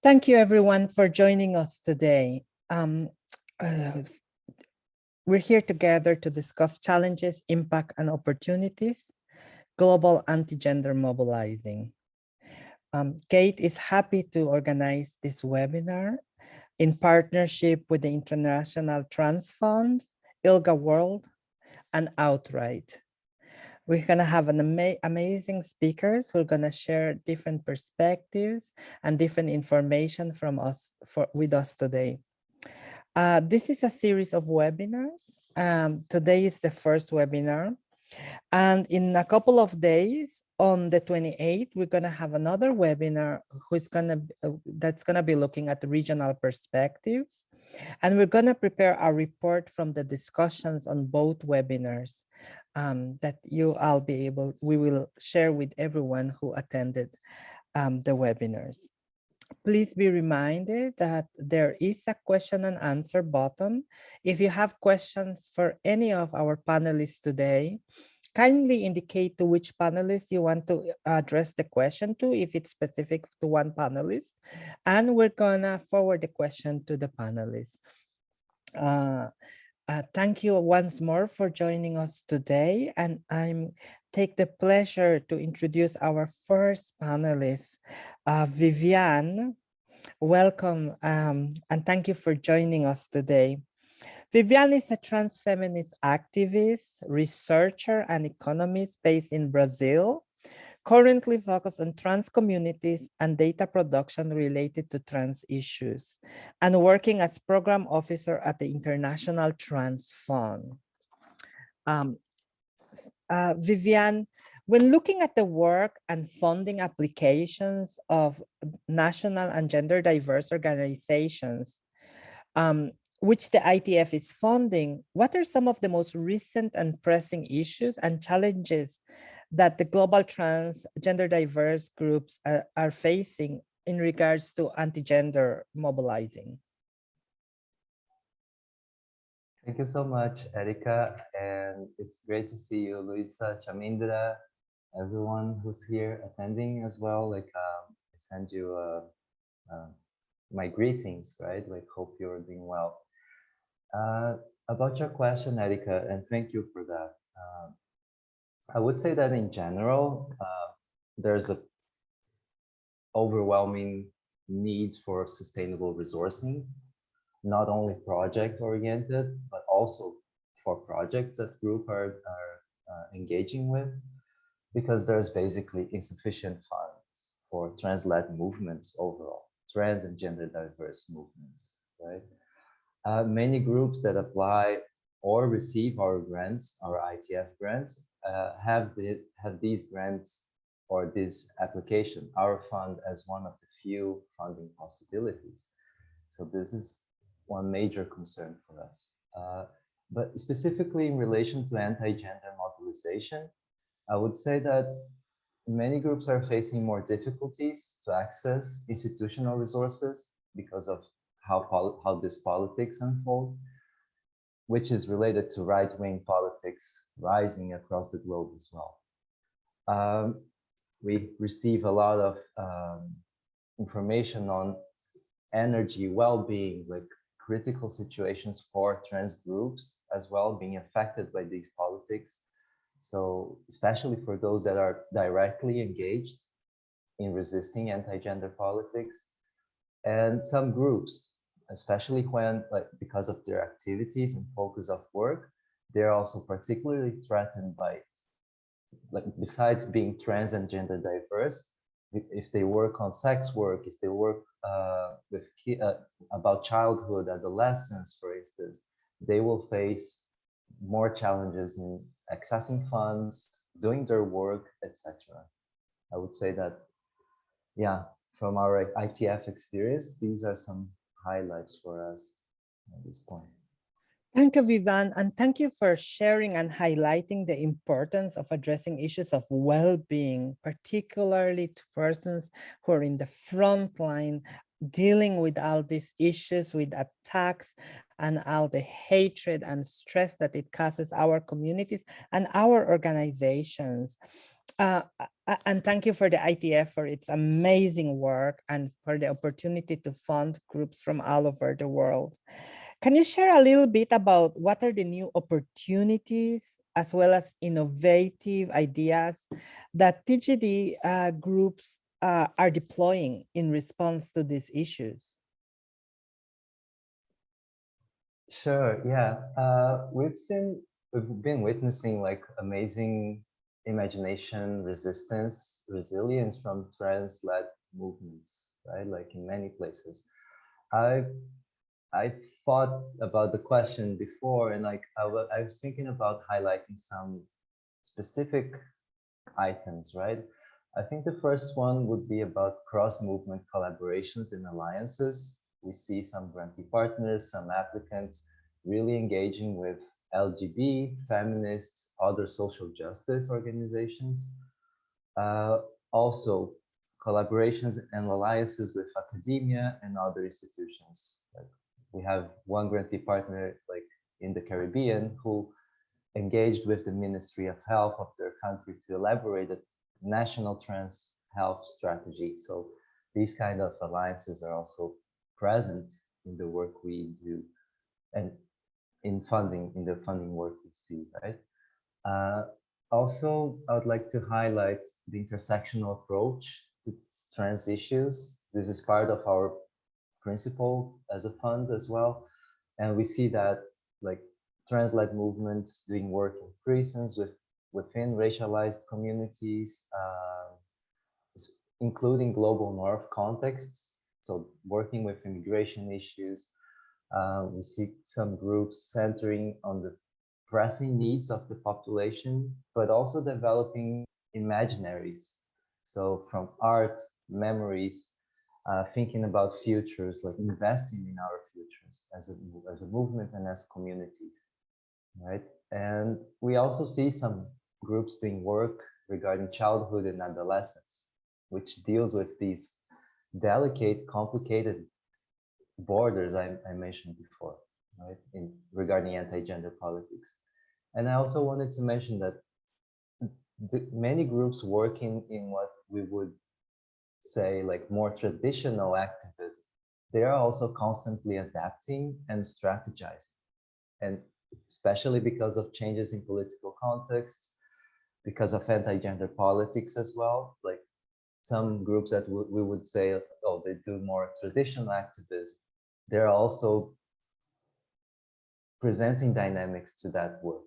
Thank you everyone for joining us today. Um, uh, we're here together to discuss challenges, impact, and opportunities, global anti-gender mobilizing. Um, GATE is happy to organize this webinar in partnership with the International Trans Fund, ILGA World, and Outright. We're going to have an ama amazing speakers who are going to share different perspectives and different information from us for with us today. Uh, this is a series of webinars. Um, today is the first webinar. And in a couple of days, on the 28th, we're going to have another webinar who's going to uh, that's going to be looking at regional perspectives. And we're going to prepare a report from the discussions on both webinars um, that you all be able, we will share with everyone who attended um, the webinars. Please be reminded that there is a question and answer button. If you have questions for any of our panelists today, kindly indicate to which panelist you want to address the question to if it's specific to one panelist. And we're gonna forward the question to the panelists. Uh, uh, thank you once more for joining us today and i'm take the pleasure to introduce our first panelist uh, viviane. Welcome um, and thank you for joining us today Viviane is a trans feminist activist, researcher, and economist based in Brazil, currently focused on trans communities and data production related to trans issues, and working as program officer at the International Trans Fund. Um, uh, Viviane, when looking at the work and funding applications of national and gender diverse organizations, um, which the ITF is funding, what are some of the most recent and pressing issues and challenges that the global trans gender diverse groups are, are facing in regards to anti-gender mobilizing? Thank you so much, Erika. And it's great to see you, Luisa, Chamindra, everyone who's here attending as well. Like, um, I send you uh, uh, my greetings, right? Like, hope you're doing well. Uh, about your question, Erika, and thank you for that. Uh, I would say that in general, uh, there's a overwhelming need for sustainable resourcing, not only project oriented, but also for projects that group are, are uh, engaging with, because there's basically insufficient funds for trans-led movements overall, trans and gender diverse movements, right? Uh, many groups that apply or receive our grants, our ITF grants, uh, have, the, have these grants or this application, our fund as one of the few funding possibilities. So this is one major concern for us. Uh, but specifically in relation to anti-gender mobilization, I would say that many groups are facing more difficulties to access institutional resources because of how, how this politics unfolds, which is related to right-wing politics rising across the globe as well. Um, we receive a lot of um, information on energy, well-being, like critical situations for trans groups as well being affected by these politics. So especially for those that are directly engaged in resisting anti-gender politics and some groups especially when, like, because of their activities and focus of work, they're also particularly threatened by it. Like, besides being trans and gender diverse, if they work on sex work, if they work uh, with uh, about childhood, adolescence, for instance, they will face more challenges in accessing funds, doing their work, etc. I would say that, yeah, from our ITF experience, these are some highlights for us at this point. Thank you, Vivan, and thank you for sharing and highlighting the importance of addressing issues of well-being, particularly to persons who are in the front line dealing with all these issues, with attacks and all the hatred and stress that it causes our communities and our organizations. Uh, and thank you for the ITF for its amazing work and for the opportunity to fund groups from all over the world. Can you share a little bit about what are the new opportunities as well as innovative ideas that TGD uh, groups uh, are deploying in response to these issues? Sure, yeah. Uh, we've seen, we've been witnessing like amazing imagination, resistance, resilience from trans-led movements, right? Like in many places. I I thought about the question before and like I I was thinking about highlighting some specific items, right? I think the first one would be about cross-movement collaborations and alliances. We see some grantee partners, some applicants really engaging with LGB, feminists, other social justice organizations. Uh, also, collaborations and alliances with academia and other institutions. Like we have one grantee partner like in the Caribbean who engaged with the Ministry of Health of their country to elaborate a national trans health strategy. So these kind of alliances are also present in the work we do and in funding, in the funding work we see, right? Uh, also, I would like to highlight the intersectional approach to trans issues. This is part of our principle as a fund as well. And we see that like trans-led movements doing work in prisons with within racialized communities, uh, including global north contexts. So working with immigration issues, uh, we see some groups centering on the pressing needs of the population, but also developing imaginaries. So from art, memories, uh, thinking about futures, like investing in our futures as a, as a movement and as communities, right? And we also see some groups doing work regarding childhood and adolescence, which deals with these delicate, complicated borders I, I mentioned before, right, in regarding anti-gender politics. And I also wanted to mention that the, many groups working in what we would say like more traditional activism, they are also constantly adapting and strategizing. And especially because of changes in political contexts, because of anti-gender politics as well, like some groups that we would say, oh, they do more traditional activism, they're also presenting dynamics to that work.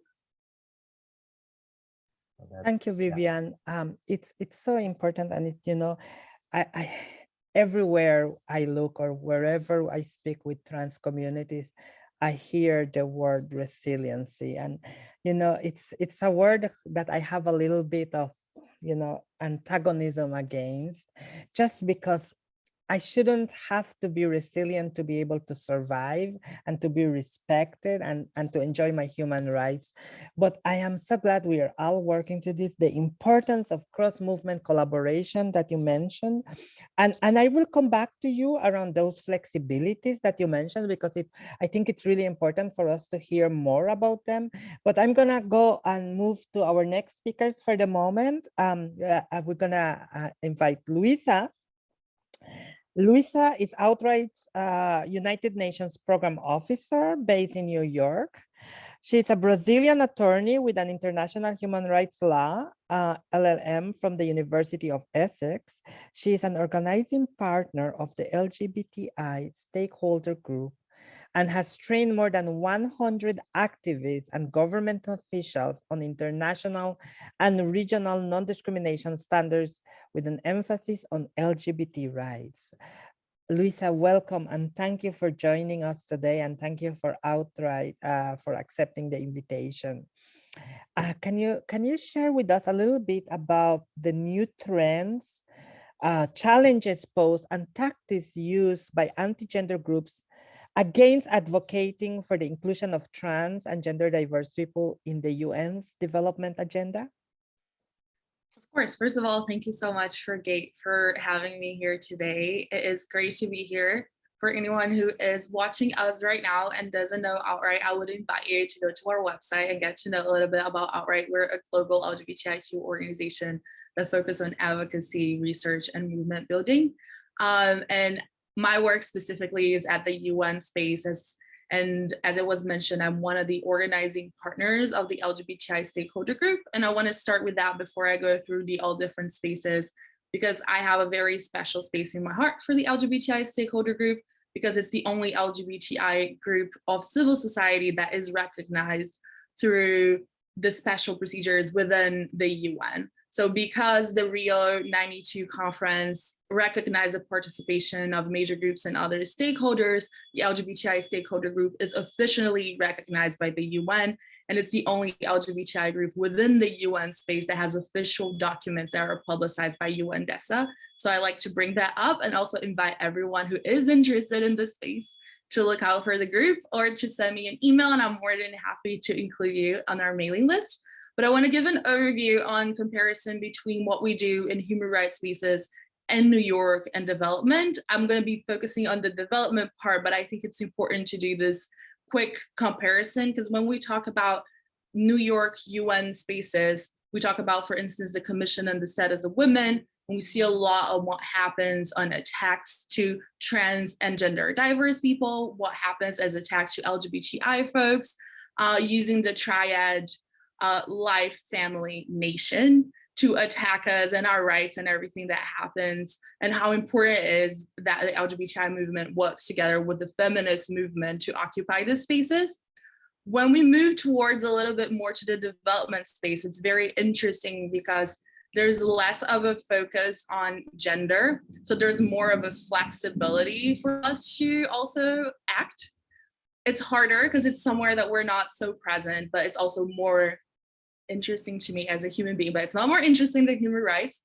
So that- Thank you, Vivian. Um, it's it's so important, and it you know, I, I everywhere I look or wherever I speak with trans communities, I hear the word resiliency, and you know, it's it's a word that I have a little bit of you know antagonism against, just because I shouldn't have to be resilient to be able to survive and to be respected and, and to enjoy my human rights. But I am so glad we are all working to this, the importance of cross-movement collaboration that you mentioned. And, and I will come back to you around those flexibilities that you mentioned, because it, I think it's really important for us to hear more about them. But I'm gonna go and move to our next speakers for the moment. Um, uh, we're gonna uh, invite Luisa. Luisa is Outright's uh, United Nations Program Officer based in New York. She's a Brazilian attorney with an international human rights law uh, LLM from the University of Essex. She is an organizing partner of the LGBTI stakeholder group and has trained more than 100 activists and government officials on international and regional non-discrimination standards with an emphasis on LGBT rights. Luisa, welcome and thank you for joining us today and thank you for outright uh, for accepting the invitation. Uh, can you can you share with us a little bit about the new trends, uh, challenges posed and tactics used by anti-gender groups against advocating for the inclusion of trans and gender diverse people in the UN's development agenda? Of course, first of all, thank you so much for Gate for having me here today. It is great to be here for anyone who is watching us right now and doesn't know Outright, I would invite you to go to our website and get to know a little bit about Outright. We're a global LGBTIQ organization that focus on advocacy, research, and movement building. Um, and my work specifically is at the UN space as and as it was mentioned, I'm one of the organizing partners of the LGBTI stakeholder group. And I want to start with that before I go through the all different spaces, because I have a very special space in my heart for the LGBTI stakeholder group, because it's the only LGBTI group of civil society that is recognized through the special procedures within the UN. So because the Rio 92 conference recognized the participation of major groups and other stakeholders, the LGBTI stakeholder group is officially recognized by the UN, and it's the only LGBTI group within the UN space that has official documents that are publicized by UNDESA. So I like to bring that up and also invite everyone who is interested in this space to look out for the group or to send me an email and I'm more than happy to include you on our mailing list. But I want to give an overview on comparison between what we do in human rights spaces in New York and development. I'm going to be focusing on the development part, but I think it's important to do this quick comparison because when we talk about New York UN spaces, we talk about, for instance, the Commission on the Status of Women, and we see a lot of what happens on attacks to trans and gender diverse people, what happens as attacks to LGBTI folks, uh, using the triad uh, life, family, nation to attack us and our rights and everything that happens and how important it is that the LGBTI movement works together with the feminist movement to occupy the spaces. When we move towards a little bit more to the development space, it's very interesting because there's less of a focus on gender. So there's more of a flexibility for us to also act. It's harder because it's somewhere that we're not so present, but it's also more interesting to me as a human being, but it's not more interesting than human rights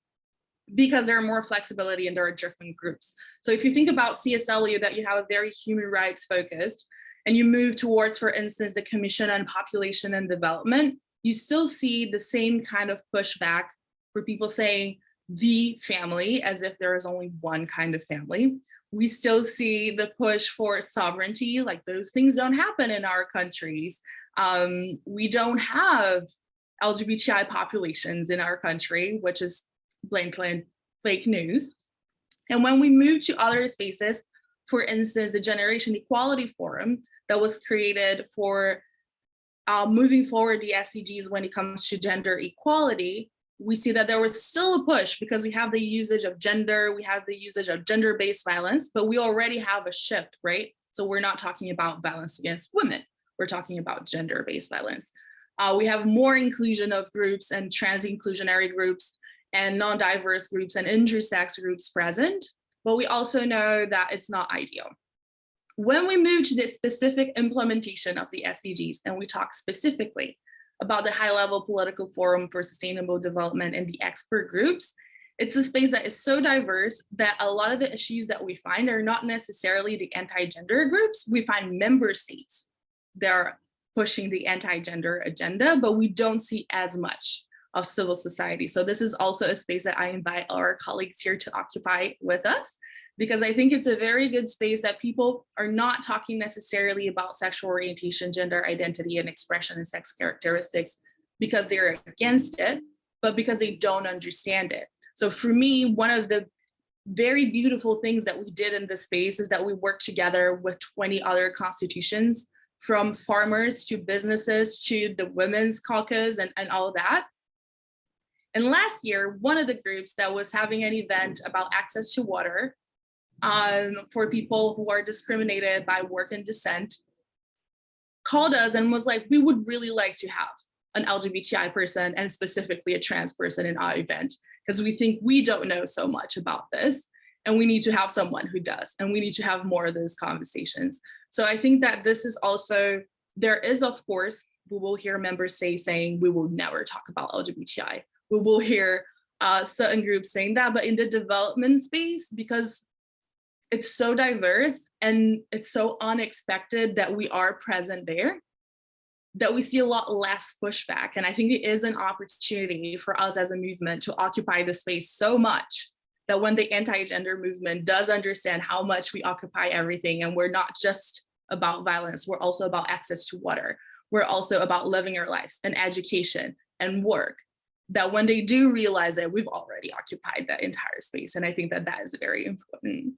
because there are more flexibility and there are different groups. So if you think about CSW that you have a very human rights focused and you move towards, for instance, the Commission on Population and Development, you still see the same kind of pushback for people saying the family as if there is only one kind of family. We still see the push for sovereignty, like those things don't happen in our countries. Um, we don't have LGBTI populations in our country, which is blatantly fake news. And when we move to other spaces, for instance, the Generation Equality Forum that was created for uh, moving forward the SDGs when it comes to gender equality, we see that there was still a push because we have the usage of gender, we have the usage of gender-based violence, but we already have a shift, right? So we're not talking about violence against women, we're talking about gender-based violence. Uh, we have more inclusion of groups and trans inclusionary groups and non-diverse groups and intersex groups present, but we also know that it's not ideal. When we move to the specific implementation of the SDGs and we talk specifically about the high level political forum for sustainable development and the expert groups, it's a space that is so diverse that a lot of the issues that we find are not necessarily the anti-gender groups. We find member states. There are pushing the anti-gender agenda, but we don't see as much of civil society. So this is also a space that I invite our colleagues here to occupy with us, because I think it's a very good space that people are not talking necessarily about sexual orientation, gender identity and expression and sex characteristics because they're against it, but because they don't understand it. So for me, one of the very beautiful things that we did in this space is that we worked together with 20 other constitutions from farmers to businesses to the women's caucus and, and all that. And last year, one of the groups that was having an event about access to water um, for people who are discriminated by work and descent called us and was like, we would really like to have an LGBTI person and specifically a trans person in our event because we think we don't know so much about this and we need to have someone who does and we need to have more of those conversations so I think that this is also, there is of course, we will hear members say saying we will never talk about LGBTI. We will hear uh, certain groups saying that, but in the development space, because it's so diverse and it's so unexpected that we are present there, that we see a lot less pushback. And I think it is an opportunity for us as a movement to occupy the space so much that when the anti-gender movement does understand how much we occupy everything and we're not just about violence, we're also about access to water. We're also about living our lives and education and work that when they do realize that we've already occupied that entire space. And I think that that is very important.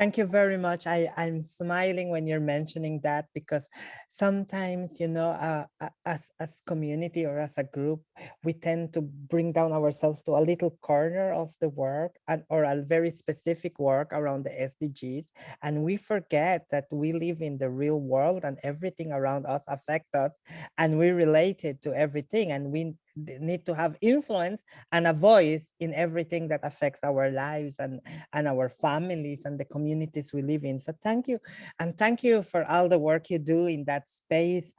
Thank you very much. I, I'm smiling when you're mentioning that because sometimes, you know, uh, uh, as, as community or as a group, we tend to bring down ourselves to a little corner of the work and or a very specific work around the SDGs. And we forget that we live in the real world and everything around us affect us and we related to everything and we need to have influence and a voice in everything that affects our lives and and our families and the communities we live in. So thank you and thank you for all the work you do in that space.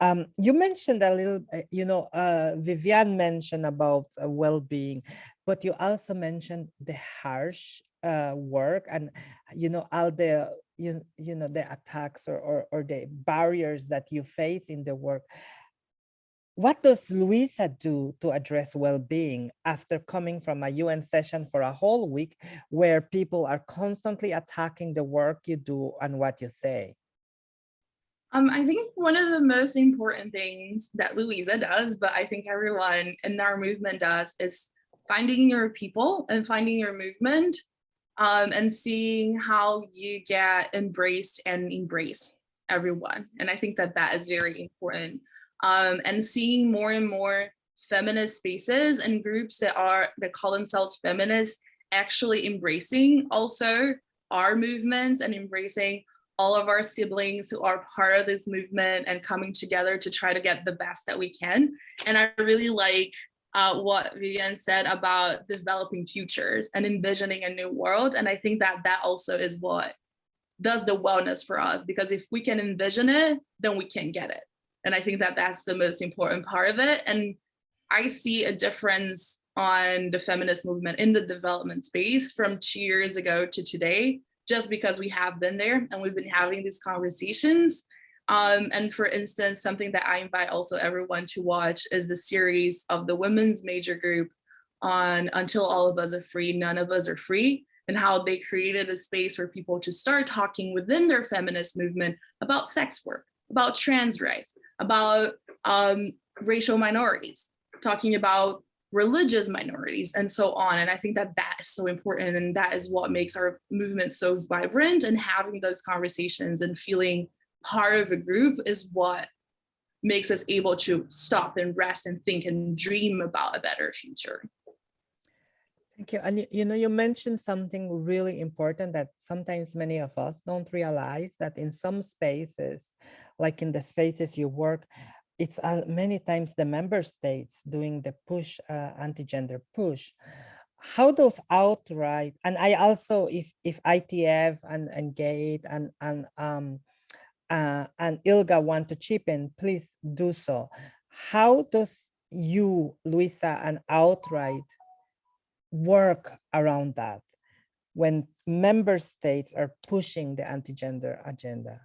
Um, you mentioned a little uh, you know uh, Vivian mentioned about uh, well-being but you also mentioned the harsh uh, work and you know all the you, you know the attacks or, or or the barriers that you face in the work what does Luisa do to address well-being after coming from a UN session for a whole week where people are constantly attacking the work you do and what you say? Um, I think one of the most important things that Luisa does, but I think everyone in our movement does, is finding your people and finding your movement um, and seeing how you get embraced and embrace everyone. And I think that that is very important um, and seeing more and more feminist spaces and groups that are that call themselves feminists actually embracing also our movements and embracing all of our siblings who are part of this movement and coming together to try to get the best that we can. And I really like uh, what Vivian said about developing futures and envisioning a new world. And I think that that also is what does the wellness for us, because if we can envision it, then we can get it. And I think that that's the most important part of it. And I see a difference on the feminist movement in the development space from two years ago to today, just because we have been there and we've been having these conversations. Um, and for instance, something that I invite also everyone to watch is the series of the women's major group on Until All of Us Are Free, None of Us Are Free, and how they created a space for people to start talking within their feminist movement about sex work, about trans rights, about um, racial minorities, talking about religious minorities and so on. And I think that that is so important and that is what makes our movement so vibrant and having those conversations and feeling part of a group is what makes us able to stop and rest and think and dream about a better future. Thank you. And you know, you mentioned something really important that sometimes many of us don't realize that in some spaces, like in the spaces you work, it's uh, many times the member states doing the push, uh, anti-gender push. How those outright, and I also, if if ITF and, and GATE and, and, um, uh, and ILGA want to chip in, please do so. How does you, Luisa, and Outright work around that when member states are pushing the anti-gender agenda?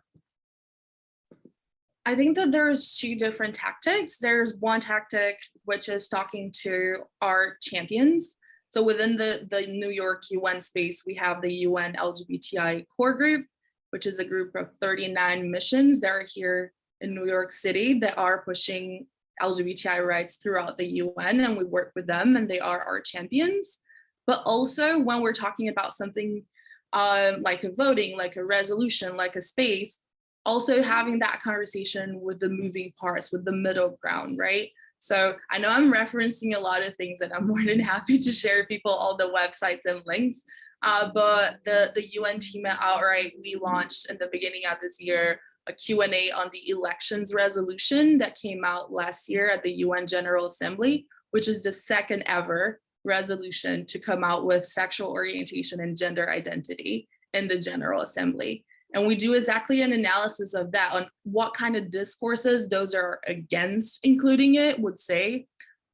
I think that there's two different tactics. There's one tactic, which is talking to our champions. So within the, the New York UN space, we have the UN LGBTI core group, which is a group of 39 missions that are here in New York City that are pushing LGBTI rights throughout the UN and we work with them and they are our champions. But also when we're talking about something um, like a voting, like a resolution, like a space, also having that conversation with the moving parts, with the middle ground, right? So I know I'm referencing a lot of things and I'm more than happy to share people all the websites and links. Uh, but the, the UN team at Outright, we launched in the beginning of this year a Q&A on the elections resolution that came out last year at the UN General Assembly, which is the second ever resolution to come out with sexual orientation and gender identity in the General Assembly. And we do exactly an analysis of that on what kind of discourses those are against including it would say,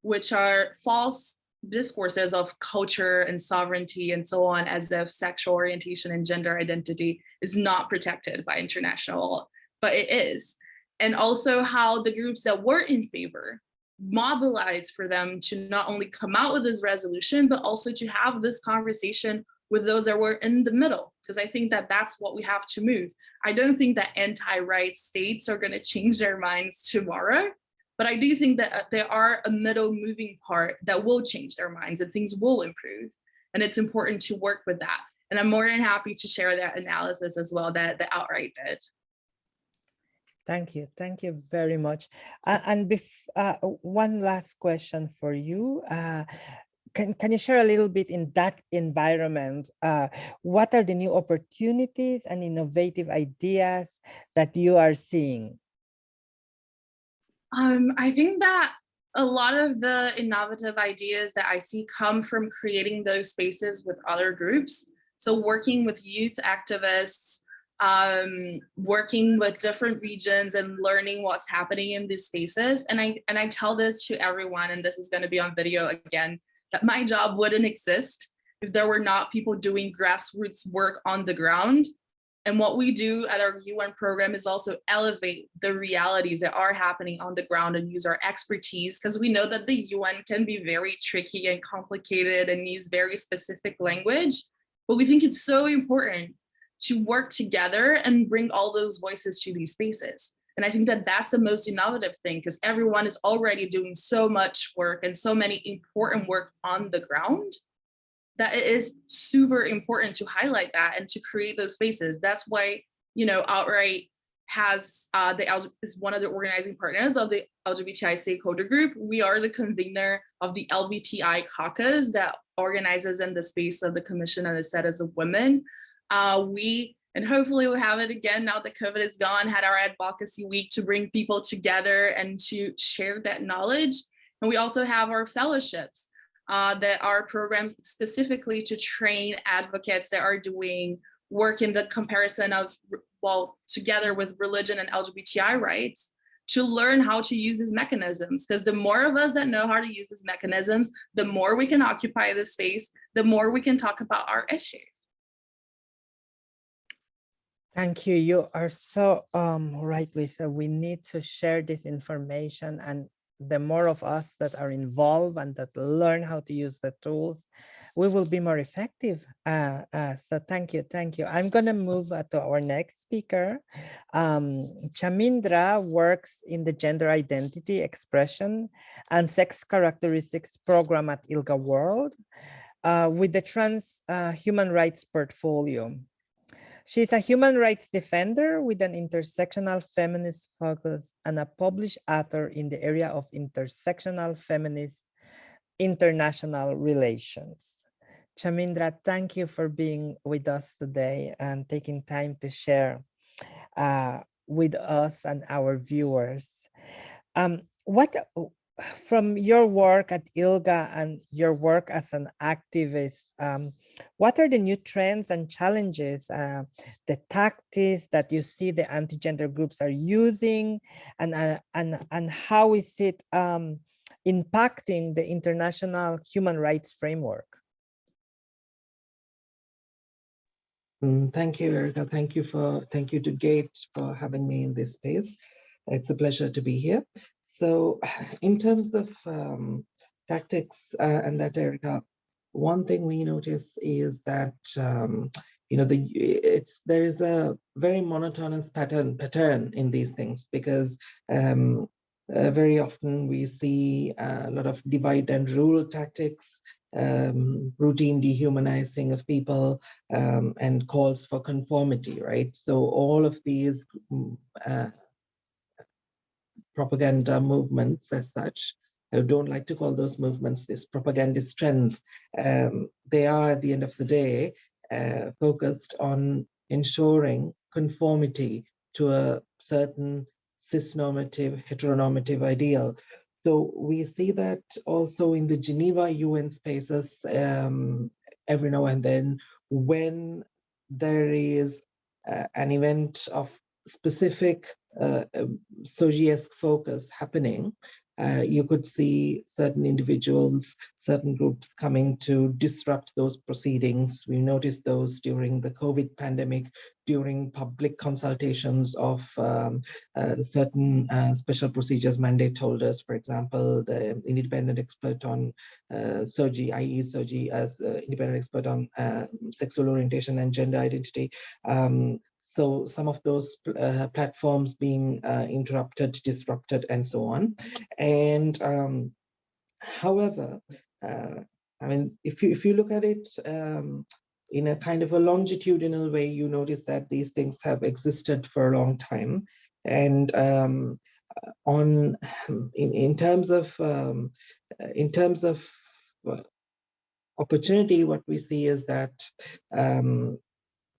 which are false discourses of culture and sovereignty and so on as if sexual orientation and gender identity is not protected by international law, but it is. And also how the groups that were in favor mobilize for them to not only come out with this resolution, but also to have this conversation with those that were in the middle, because I think that that's what we have to move. I don't think that anti-right states are going to change their minds tomorrow, but I do think that uh, there are a middle moving part that will change their minds and things will improve. And it's important to work with that. And I'm more than happy to share that analysis as well that the Outright did. Thank you. Thank you very much. Uh, and bef- uh, one last question for you. Uh, can, can you share a little bit in that environment? Uh, what are the new opportunities and innovative ideas that you are seeing? Um, I think that a lot of the innovative ideas that I see come from creating those spaces with other groups. So working with youth activists, um, working with different regions and learning what's happening in these spaces. And I, and I tell this to everyone, and this is gonna be on video again, that my job wouldn't exist if there were not people doing grassroots work on the ground and what we do at our UN program is also elevate the realities that are happening on the ground and use our expertise because we know that the UN can be very tricky and complicated and use very specific language. But we think it's so important to work together and bring all those voices to these spaces. And I think that that's the most innovative thing because everyone is already doing so much work and so many important work on the ground that it is super important to highlight that and to create those spaces. That's why, you know, Outright has uh, the is one of the organizing partners of the LGBTI stakeholder group. We are the convener of the LBTI caucus that organizes in the space of the Commission on the Status of Women. Uh, we, and hopefully we'll have it again now that COVID is gone, had our advocacy week to bring people together and to share that knowledge. And we also have our fellowships uh, that are programs specifically to train advocates that are doing work in the comparison of, well, together with religion and LGBTI rights to learn how to use these mechanisms. Because the more of us that know how to use these mechanisms, the more we can occupy this space, the more we can talk about our issues. Thank you. You are so um, right, Lisa. We need to share this information and the more of us that are involved and that learn how to use the tools, we will be more effective. Uh, uh, so thank you, thank you. I'm going to move uh, to our next speaker. Um, Chamindra works in the gender identity expression and sex characteristics program at ILGA World uh, with the trans uh, human rights portfolio. She's a human rights defender with an intersectional feminist focus and a published author in the area of intersectional feminist international relations. Chamindra, thank you for being with us today and taking time to share uh, with us and our viewers. Um, what from your work at ILGA and your work as an activist, um, what are the new trends and challenges, uh, the tactics that you see the anti-gender groups are using, and, uh, and, and how is it um, impacting the international human rights framework? Mm, thank you, Erica. Thank you for thank you to Gate for having me in this space. It's a pleasure to be here. So in terms of um, tactics uh, and that Erica, one thing we notice is that um, you know the it's there is a very monotonous pattern pattern in these things because um, uh, very often we see a lot of divide and rule tactics um, routine dehumanizing of people um, and calls for conformity right? So all of these mm, uh, propaganda movements as such. I don't like to call those movements these propagandist trends. Um, they are, at the end of the day, uh, focused on ensuring conformity to a certain cisnormative, heteronormative ideal. So we see that also in the Geneva UN spaces um, every now and then when there is uh, an event of specific uh, um, focus happening, uh, you could see certain individuals, certain groups coming to disrupt those proceedings. We noticed those during the COVID pandemic, during public consultations of um, uh, certain uh, special procedures mandate holders, for example, the independent expert on uh, SOGI, IE SOGI as uh, independent expert on uh, sexual orientation and gender identity. Um, so some of those uh, platforms being uh, interrupted, disrupted, and so on. And um, however, uh, I mean, if you if you look at it um, in a kind of a longitudinal way, you notice that these things have existed for a long time. And um, on in in terms of um, in terms of uh, opportunity, what we see is that um,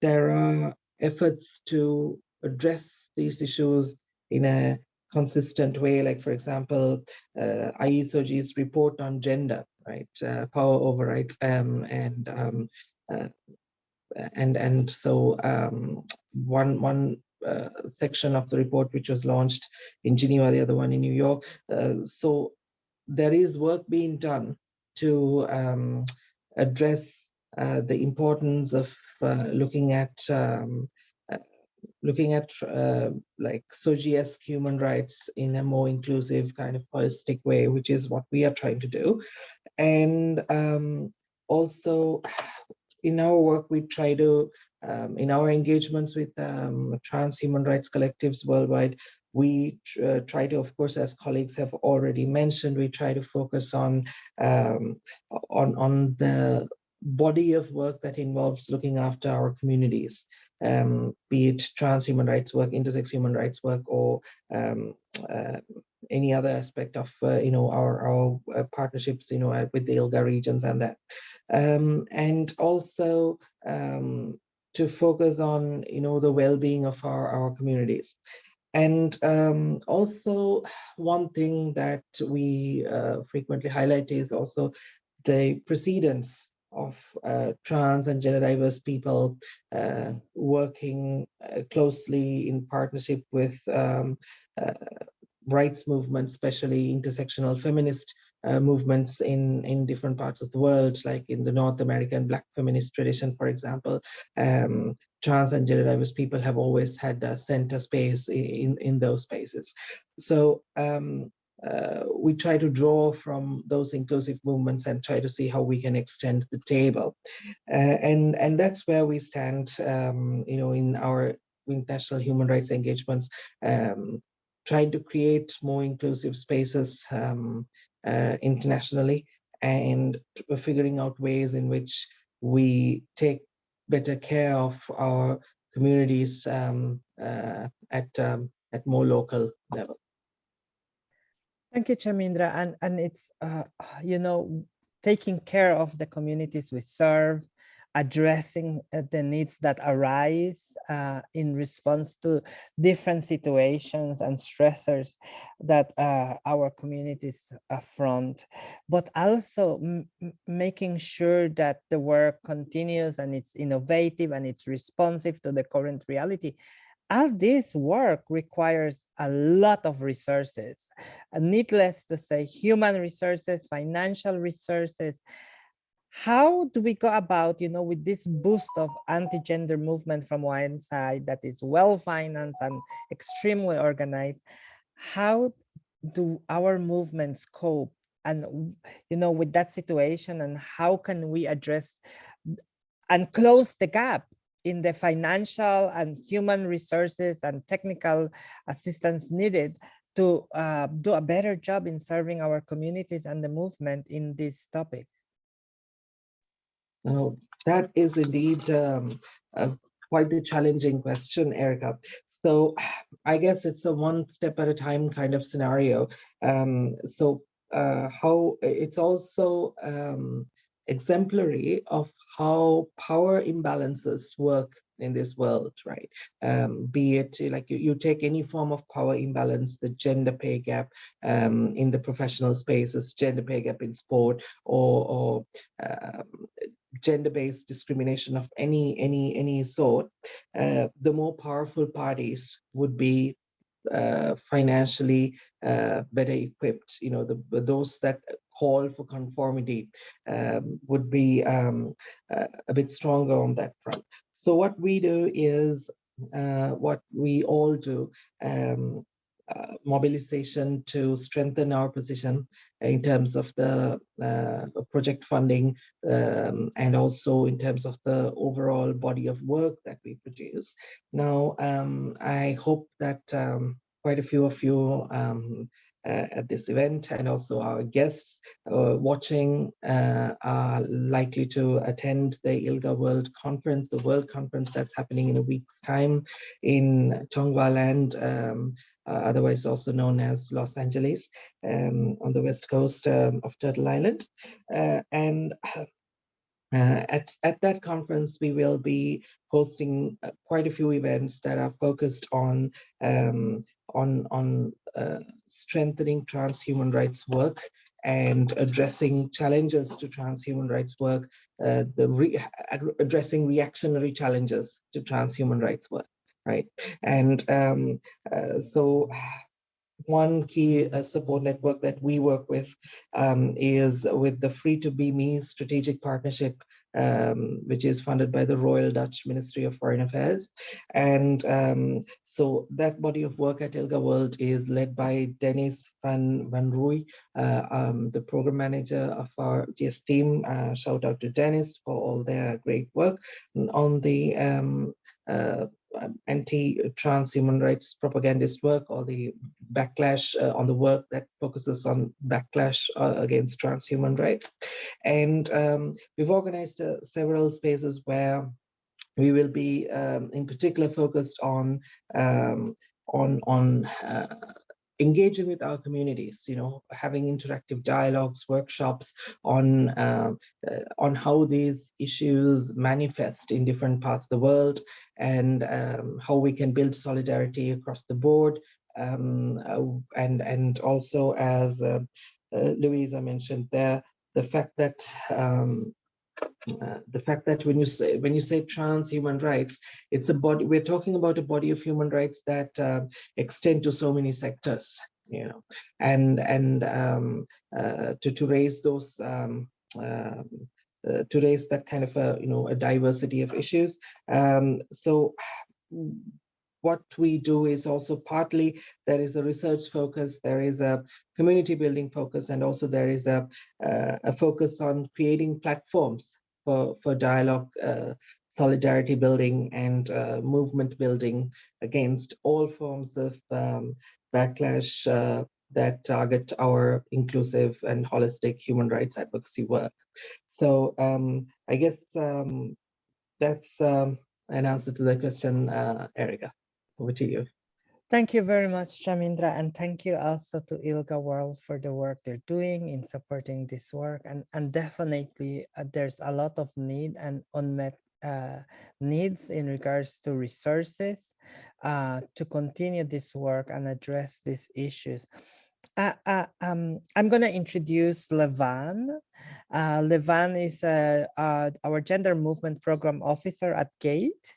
there are efforts to address these issues in a consistent way, like for example, uh, IE SOGI's report on gender, right, uh, power overrides, um, and um, uh, and and so um, one one uh, section of the report which was launched in Geneva, the other one in New York. Uh, so there is work being done to um, address uh, the importance of uh, looking at um, looking at uh, like SOGIESC human rights in a more inclusive kind of holistic way, which is what we are trying to do. And um, also in our work, we try to, um, in our engagements with um, trans human rights collectives worldwide, we uh, try to, of course, as colleagues have already mentioned, we try to focus on um, on on the body of work that involves looking after our communities, um, be it trans human rights work, intersex human rights work, or um, uh, any other aspect of uh, you know our our uh, partnerships you know uh, with the ILGA regions and that, um, and also um, to focus on you know the well-being of our our communities. And um, also one thing that we uh, frequently highlight is also the precedence of uh, trans and gender diverse people uh, working uh, closely in partnership with um, uh, rights movements, especially intersectional feminist uh, movements in, in different parts of the world, like in the North American Black feminist tradition, for example. Um, trans and gender diverse people have always had a center space in, in those spaces. So um, uh, we try to draw from those inclusive movements and try to see how we can extend the table. Uh, and, and that's where we stand, um, you know, in our international human rights engagements, um, trying to create more inclusive spaces um, uh, internationally and figuring out ways in which we take better care of our communities um, uh, at, um, at more local level. Thank you, Chamindra. And, and it's, uh, you know, taking care of the communities we serve, addressing uh, the needs that arise uh, in response to different situations and stressors that uh, our communities affront, but also making sure that the work continues and it's innovative and it's responsive to the current reality all this work requires a lot of resources, uh, needless to say, human resources, financial resources. How do we go about, you know, with this boost of anti-gender movement from one side that is well-financed and extremely organized? How do our movements cope and, you know, with that situation and how can we address and close the gap in the financial and human resources and technical assistance needed to uh, do a better job in serving our communities and the movement in this topic? Oh, that is indeed um, a, quite the challenging question, Erica. So I guess it's a one step at a time kind of scenario. Um, so uh, how it's also um, exemplary of how power imbalances work in this world, right? Um, be it like you, you take any form of power imbalance, the gender pay gap um, in the professional spaces, gender pay gap in sport, or, or um, gender-based discrimination of any any any sort, uh, the more powerful parties would be uh, financially uh, better equipped. You know, the those that call for conformity um, would be um, uh, a bit stronger on that front. So what we do is uh, what we all do. Um, uh, mobilization to strengthen our position in terms of the uh, project funding um, and also in terms of the overall body of work that we produce. Now, um, I hope that um, quite a few of you at this event and also our guests uh, watching uh, are likely to attend the ILGA World Conference, the World Conference that's happening in a week's time in Tongva Land, um, uh, otherwise also known as Los Angeles um, on the west coast um, of Turtle Island. Uh, and uh, at, at that conference, we will be hosting quite a few events that are focused on um, on, on uh, strengthening trans-human rights work and addressing challenges to trans-human rights work, uh, the re addressing reactionary challenges to trans-human rights work right? And um, uh, so one key uh, support network that we work with um, is with the Free to Be Me strategic partnership, um, which is funded by the Royal Dutch Ministry of Foreign Affairs. And um, so that body of work at ILGA World is led by Dennis van, van Rooij, uh, um, the program manager of our GS team. Uh, shout out to Dennis for all their great work on the um, uh, anti-trans human rights propagandist work or the backlash uh, on the work that focuses on backlash uh, against trans human rights. And um, we've organized uh, several spaces where we will be um, in particular focused on um, on on uh, engaging with our communities, you know, having interactive dialogues, workshops on uh, uh, on how these issues manifest in different parts of the world and um, how we can build solidarity across the board. Um, uh, and and also as uh, uh, Luisa mentioned there, the fact that um, uh, the fact that when you say when you say trans human rights, it's a body. We're talking about a body of human rights that uh, extend to so many sectors, you know, and and um, uh, to to raise those. Um, um uh, to raise that kind of a you know a diversity of issues um, so what we do is also partly there is a research focus, there is a community building focus, and also there is a, uh, a focus on creating platforms for, for dialogue, uh, solidarity building and uh, movement building against all forms of um, backlash uh, that target our inclusive and holistic human rights advocacy work. So um, I guess um, that's um, an answer to the question, uh, Erica. Over to you. Thank you very much, Chamindra, and thank you also to ILGA World for the work they're doing in supporting this work. And, and definitely uh, there's a lot of need and unmet uh, needs in regards to resources uh, to continue this work and address these issues. Uh, uh, um, I'm going to introduce Levan. Uh, Levan is our gender movement program officer at GATE.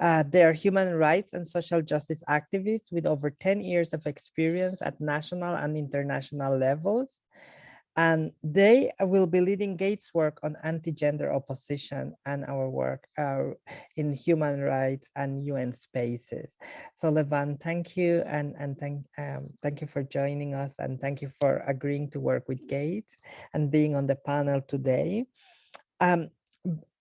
Uh, they are human rights and social justice activists with over 10 years of experience at national and international levels. And they will be leading GATE's work on anti-gender opposition and our work uh, in human rights and UN spaces. So Levan, thank you and, and thank, um, thank you for joining us and thank you for agreeing to work with Gates and being on the panel today. Um,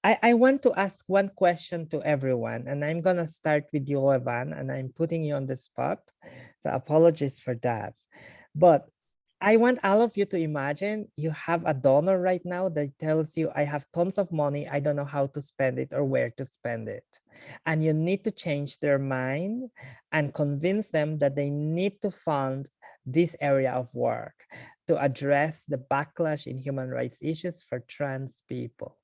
I, I want to ask one question to everyone, and I'm going to start with you, Levan, and I'm putting you on the spot. So apologies for that. But I want all of you to imagine you have a donor right now that tells you, I have tons of money. I don't know how to spend it or where to spend it. And you need to change their mind and convince them that they need to fund this area of work to address the backlash in human rights issues for trans people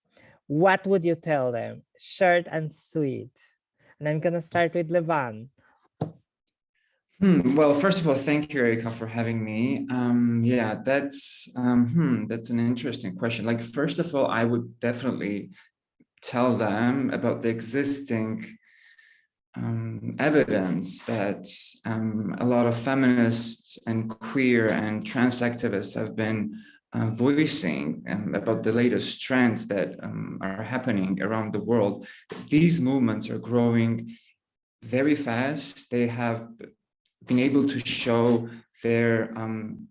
what would you tell them? Short and sweet. And I'm going to start with Levan. Hmm, well, first of all, thank you, Erica, for having me. Um, yeah, that's um, hmm, that's an interesting question. Like, first of all, I would definitely tell them about the existing um, evidence that um, a lot of feminists and queer and trans activists have been uh, voicing um, about the latest trends that um, are happening around the world. These movements are growing very fast. They have been able to show their um,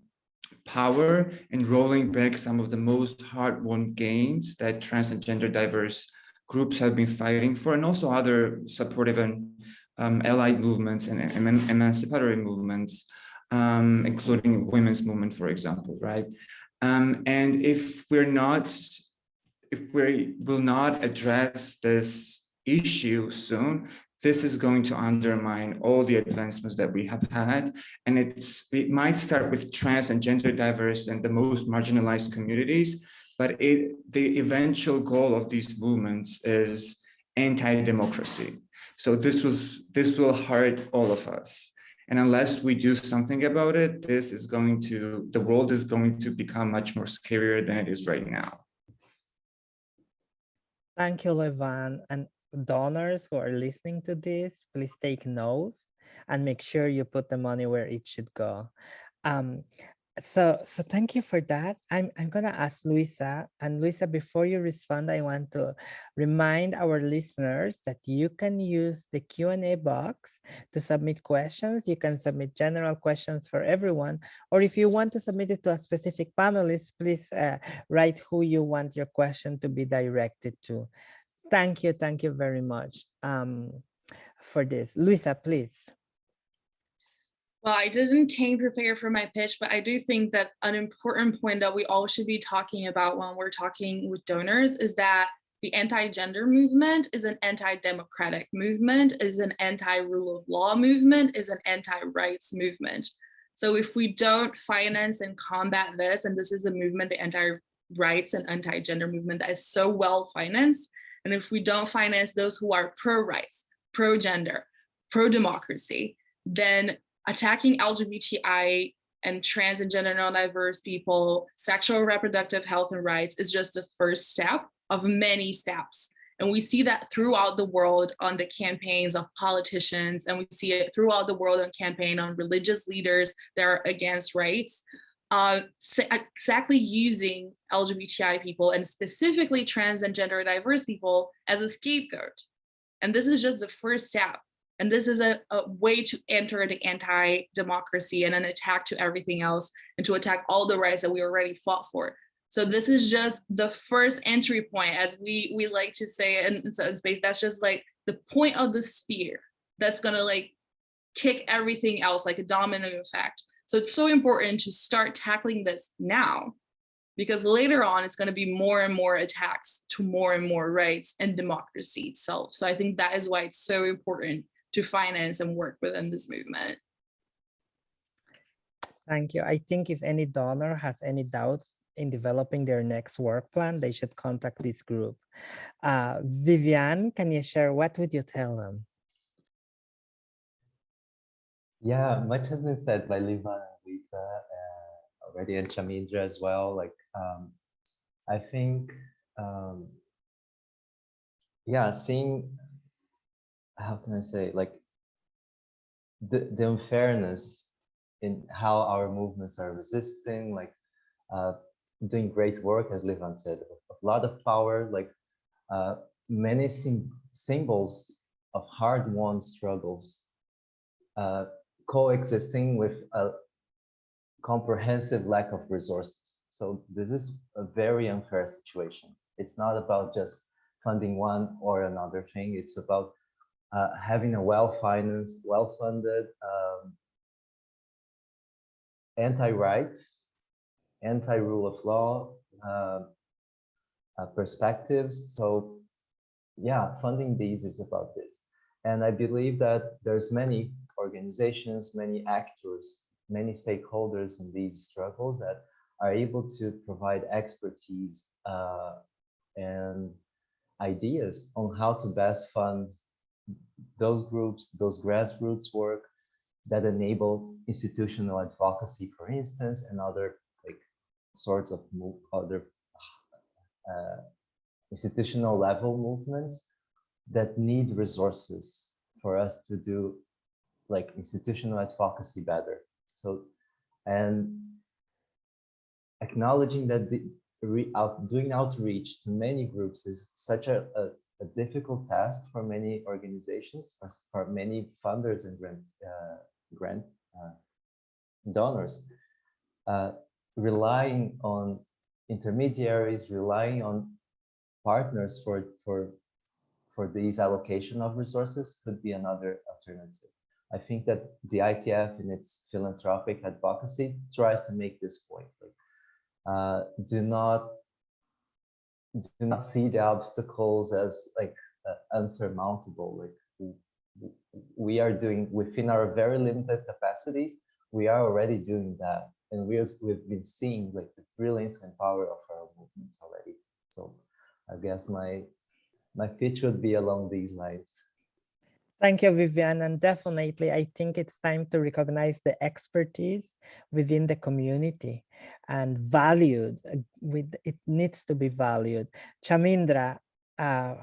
power in rolling back some of the most hard-won gains that trans and gender diverse groups have been fighting for, and also other supportive and um, allied movements and eman emancipatory movements, um, including women's movement, for example, right? Um, and if we're not, if we will not address this issue soon, this is going to undermine all the advancements that we have had. And it's it might start with trans and gender diverse and the most marginalized communities, but it, the eventual goal of these movements is anti-democracy. So this was this will hurt all of us. And unless we do something about it, this is going to, the world is going to become much more scarier than it is right now. Thank you, Levan. And donors who are listening to this, please take notes and make sure you put the money where it should go. Um, so, so thank you for that. I'm, I'm gonna ask Luisa and Luisa, before you respond, I want to remind our listeners that you can use the Q&A box to submit questions. You can submit general questions for everyone, or if you want to submit it to a specific panelist, please uh, write who you want your question to be directed to. Thank you, thank you very much um, for this. Luisa, please. Well, I didn't came prepared for my pitch, but I do think that an important point that we all should be talking about when we're talking with donors is that the anti-gender movement is an anti-democratic movement, is an anti-rule of law movement, is an anti-rights movement. So if we don't finance and combat this, and this is a movement, the anti-rights and anti-gender movement that is so well financed, and if we don't finance those who are pro-rights, pro-gender, pro-democracy, then attacking LGBTI and trans and gender non-diverse people, sexual reproductive health and rights is just the first step of many steps. And we see that throughout the world on the campaigns of politicians, and we see it throughout the world on campaign on religious leaders that are against rights, uh, exactly using LGBTI people and specifically trans and gender diverse people as a scapegoat. And this is just the first step. And this is a, a way to enter the anti-democracy and an attack to everything else and to attack all the rights that we already fought for. So this is just the first entry point, as we we like to say in, in space. That's just like the point of the spear that's gonna like kick everything else like a domino effect. So it's so important to start tackling this now because later on it's going to be more and more attacks to more and more rights and democracy itself. So I think that is why it's so important to finance and work within this movement. Thank you. I think if any donor has any doubts in developing their next work plan, they should contact this group. Uh, Vivian, can you share what would you tell them? Yeah, much has been said by Levan and Luisa uh, already and Chamindra as well. Like, um, I think, um, yeah, seeing, how can I say, like, the, the unfairness in how our movements are resisting, like, uh, doing great work, as Levan said, a lot of power, like, uh, many symbols of hard-won struggles uh, coexisting with a comprehensive lack of resources. So this is a very unfair situation. It's not about just funding one or another thing. It's about uh, having a well-financed, well-funded um, anti-rights, anti-rule of law uh, uh, perspectives. So yeah, funding these is about this. And I believe that there's many organizations, many actors, many stakeholders in these struggles that are able to provide expertise uh, and ideas on how to best fund those groups, those grassroots work that enable institutional advocacy, for instance, and other like sorts of move, other uh, institutional level movements that need resources for us to do like institutional advocacy better. So, and acknowledging that the re, out, doing outreach to many groups is such a, a, a difficult task for many organizations, for, for many funders and grant, uh, grant uh, donors. Uh, relying on intermediaries, relying on partners for, for, for these allocation of resources could be another alternative. I think that the ITF in its philanthropic advocacy tries to make this point. Like, uh, do not do not see the obstacles as like uh, unsurmountable. Like we are doing within our very limited capacities, we are already doing that, and we we've been seeing like the brilliance and power of our movements already. So I guess my my pitch would be along these lines. Thank you, Vivian. And definitely, I think it's time to recognize the expertise within the community and valued uh, with it needs to be valued. Chamindra, uh,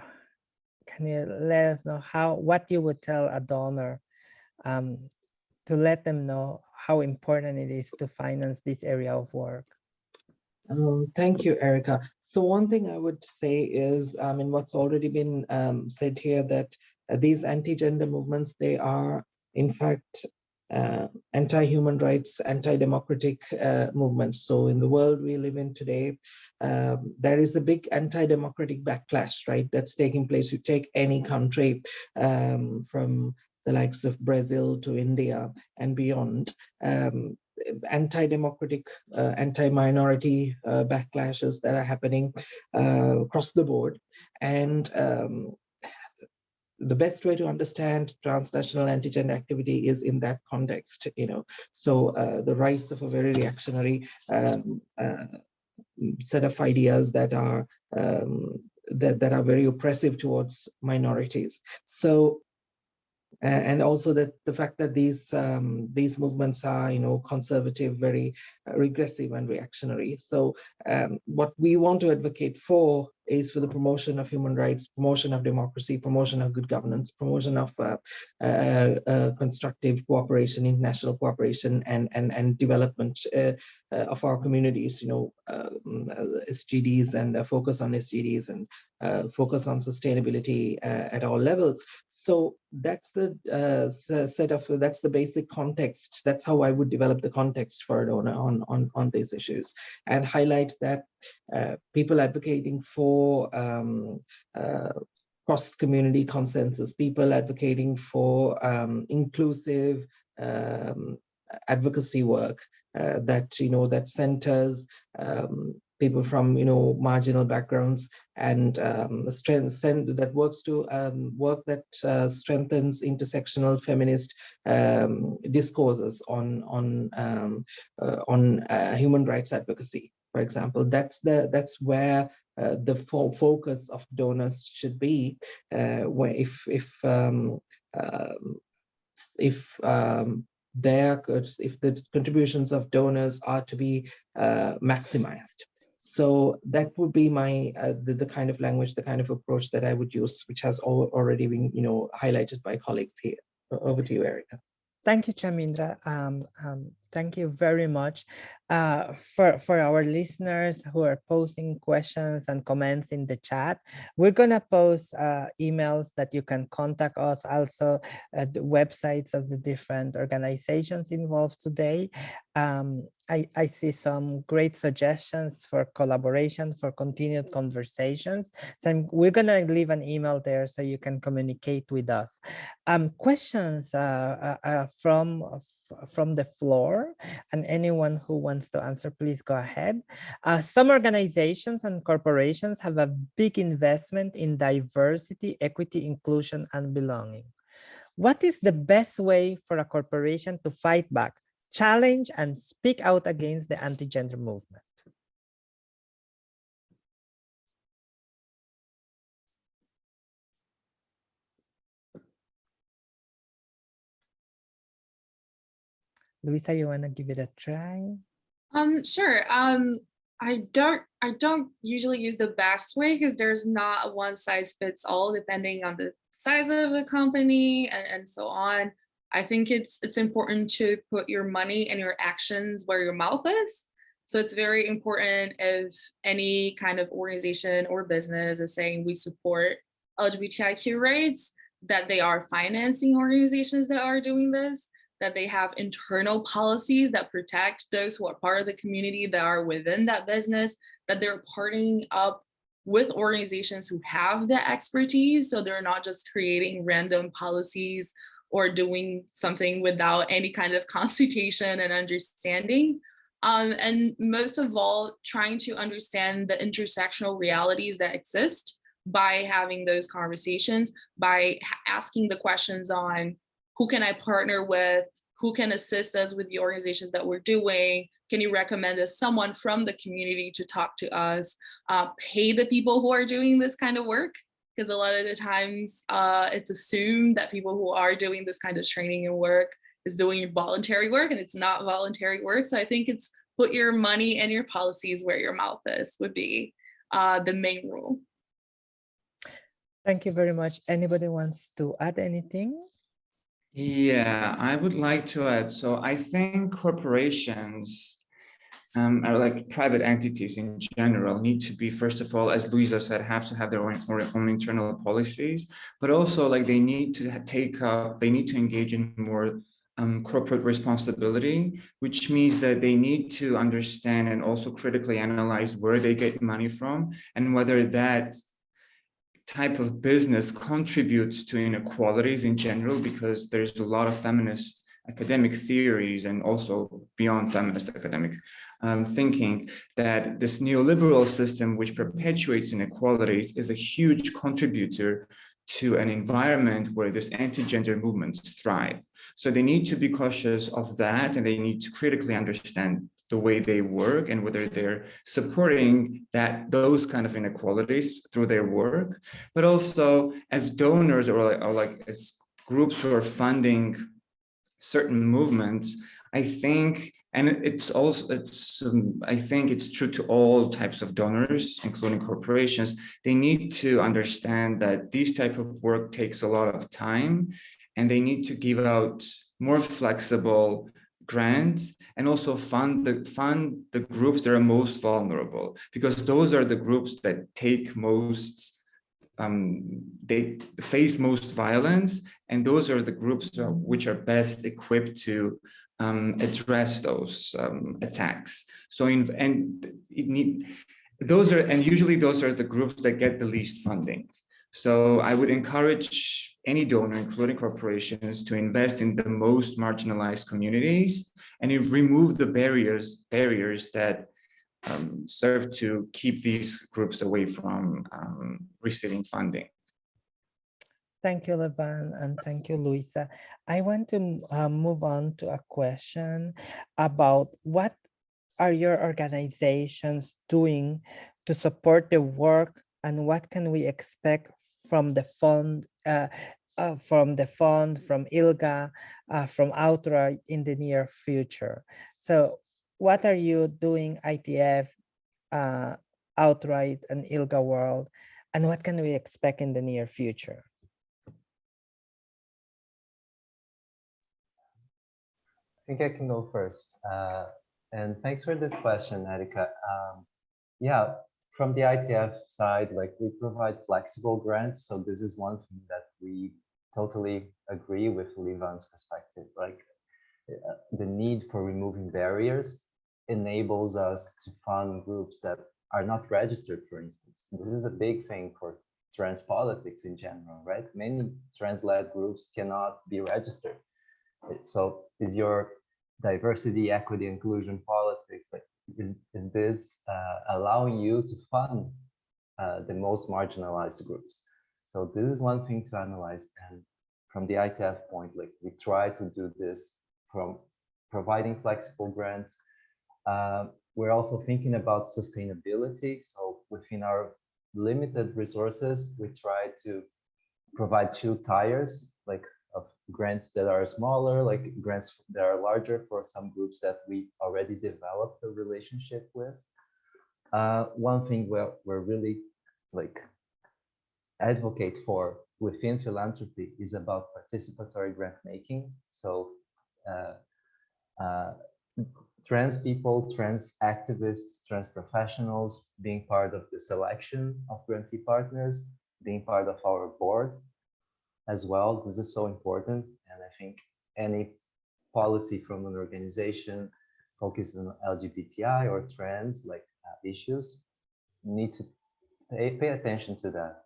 can you let us know how what you would tell a donor um, to let them know how important it is to finance this area of work? Um, thank you, Erica. So one thing I would say is, I mean, what's already been um, said here that uh, these anti-gender movements, they are in fact uh, anti-human rights, anti-democratic uh, movements. So in the world we live in today, um, there is a big anti-democratic backlash, right? That's taking place. You take any country um, from the likes of Brazil to India and beyond. Um, anti-democratic, uh, anti-minority uh, backlashes that are happening uh, across the board. And um, the best way to understand transnational anti-gender activity is in that context, you know. So uh, the rise of a very reactionary um, uh, set of ideas that are um, that, that are very oppressive towards minorities. So and also that the fact that these um, these movements are you know conservative very uh, regressive and reactionary so um, what we want to advocate for is for the promotion of human rights promotion of democracy promotion of good governance promotion of uh, uh, uh constructive cooperation international cooperation and and and development uh, uh, of our communities you know SDGs and focus on SDGs and focus on sustainability at all levels. So that's the uh, set of that's the basic context. That's how i would develop the context for on on on, these issues and highlight that uh, people advocating for um, uh, cross community consensus people advocating for um, inclusive um, advocacy work uh, that you know that centers um, people from you know marginal backgrounds and um, strength that works to um, work that uh, strengthens intersectional feminist um, discourses on on uh, on uh, human rights advocacy for example that's the that's where uh, the fo focus of donors should be uh, where if if um, um, if there if the contributions of donors are to be uh, maximized so that would be my uh, the, the kind of language, the kind of approach that I would use, which has already been you know highlighted by colleagues here. Over to you, Erica. Thank you, Chamindra. Um, um, thank you very much. Uh, for, for our listeners who are posting questions and comments in the chat, we're going to post uh, emails that you can contact us, also uh, the websites of the different organizations involved today. Um, I, I see some great suggestions for collaboration, for continued conversations. So I'm, we're going to leave an email there so you can communicate with us. Um, questions uh, uh, from from the floor and anyone who wants to answer, please go ahead. Uh, some organizations and corporations have a big investment in diversity, equity, inclusion, and belonging. What is the best way for a corporation to fight back, challenge, and speak out against the anti-gender movement? Luisa, you want to give it a try? Um, sure. Um, I don't I don't usually use the best way because there's not one size fits all depending on the size of the company and, and so on. I think it's it's important to put your money and your actions where your mouth is. So it's very important if any kind of organization or business is saying we support LGBTIQ rights, that they are financing organizations that are doing this, that they have internal policies that protect those who are part of the community that are within that business, that they're partnering up with organizations who have the expertise. So they're not just creating random policies or doing something without any kind of consultation and understanding. Um, and most of all, trying to understand the intersectional realities that exist by having those conversations, by asking the questions on who can I partner with, who can assist us with the organizations that we're doing, can you recommend us someone from the community to talk to us, uh, pay the people who are doing this kind of work, because a lot of the times uh, it's assumed that people who are doing this kind of training and work is doing voluntary work and it's not voluntary work. So I think it's put your money and your policies where your mouth is would be uh, the main rule. Thank you very much. Anybody wants to add anything? Yeah, I would like to add, so I think corporations um, are like private entities in general need to be, first of all, as Luisa said, have to have their own, or own internal policies, but also like they need to take up, they need to engage in more um, corporate responsibility, which means that they need to understand and also critically analyze where they get money from and whether that type of business contributes to inequalities in general, because there's a lot of feminist academic theories and also beyond feminist academic um, thinking that this neoliberal system which perpetuates inequalities is a huge contributor to an environment where this anti-gender movements thrive. So they need to be cautious of that and they need to critically understand the way they work and whether they're supporting that those kind of inequalities through their work, but also as donors or like, or like as groups who are funding certain movements, I think, and it's also, it's, um, I think it's true to all types of donors, including corporations, they need to understand that this type of work takes a lot of time and they need to give out more flexible grants and also fund the fund the groups that are most vulnerable because those are the groups that take most um, they face most violence and those are the groups which are best equipped to um, address those um, attacks. So in and it need those are and usually those are the groups that get the least funding so I would encourage any donor, including corporations, to invest in the most marginalized communities and remove the barriers barriers that um, serve to keep these groups away from um, receiving funding. Thank you, Levan, and thank you, Luisa. I want to uh, move on to a question about what are your organizations doing to support the work and what can we expect from the fund, uh, uh, from the fund, from ILGA, uh, from Outright in the near future. So what are you doing ITF, uh, Outright and ILGA World, and what can we expect in the near future? I think I can go first. Uh, and thanks for this question, Erica. Um, yeah, from the ITF side, like we provide flexible grants. So this is one thing that we totally agree with Levan's perspective. Like uh, the need for removing barriers enables us to fund groups that are not registered, for instance. This is a big thing for trans politics in general, right? Many trans-led groups cannot be registered. So is your diversity, equity, inclusion politics is, is this uh, allowing you to fund uh, the most marginalized groups? So this is one thing to analyze. And from the ITF point, like we try to do this from providing flexible grants. Uh, we're also thinking about sustainability. So within our limited resources, we try to provide two tires, like grants that are smaller, like grants that are larger for some groups that we already developed a relationship with. Uh, one thing we're, we're really like advocate for within philanthropy is about participatory grant making. So uh, uh, trans people, trans activists, trans professionals being part of the selection of grantee partners, being part of our board as well. This is so important. And I think any policy from an organization focused on LGBTI or trans like uh, issues need to pay, pay attention to that.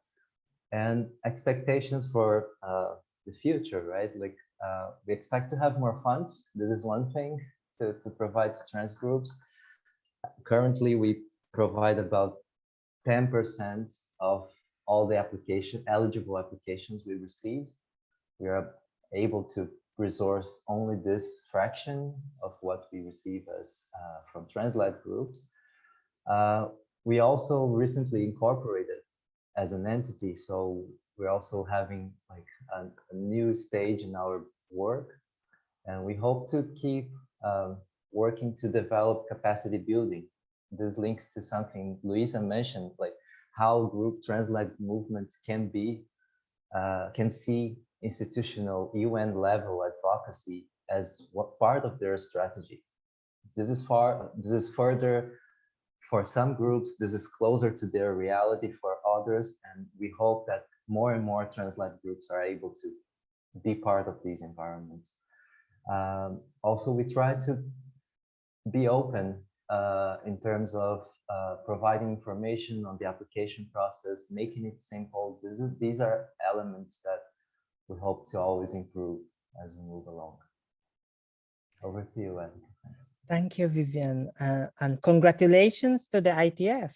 And expectations for uh, the future, right? Like uh, we expect to have more funds. This is one thing to, to provide to trans groups. Currently, we provide about 10% of all the application eligible applications we receive. We are able to resource only this fraction of what we receive as uh, from trans-led groups. Uh, we also recently incorporated as an entity, so we're also having like a, a new stage in our work, and we hope to keep um, working to develop capacity building. This links to something Luisa mentioned, like how group trans-led movements can be, uh, can see institutional UN level advocacy as what part of their strategy. This is far, this is further for some groups, this is closer to their reality for others. And we hope that more and more trans-led groups are able to be part of these environments. Um, also, we try to be open uh, in terms of uh, providing information on the application process, making it simple. This is, these are elements that we hope to always improve as we move along. Over to you, Ed. Thank you, Vivian, uh, and congratulations to the ITF.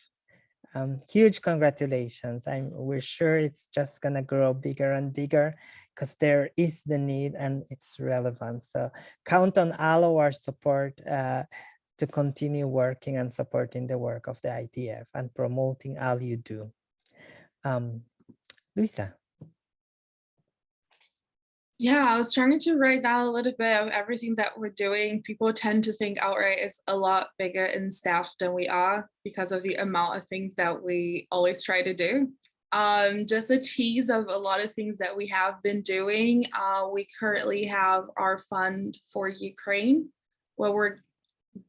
Um, huge congratulations. I'm, we're sure it's just gonna grow bigger and bigger because there is the need and it's relevant. So count on all of our support uh, to continue working and supporting the work of the ITF and promoting all you do. Um, Luisa. Yeah, I was trying to write down a little bit of everything that we're doing. People tend to think outright it's a lot bigger in staff than we are because of the amount of things that we always try to do. Um, just a tease of a lot of things that we have been doing. Uh, we currently have our fund for Ukraine, where we're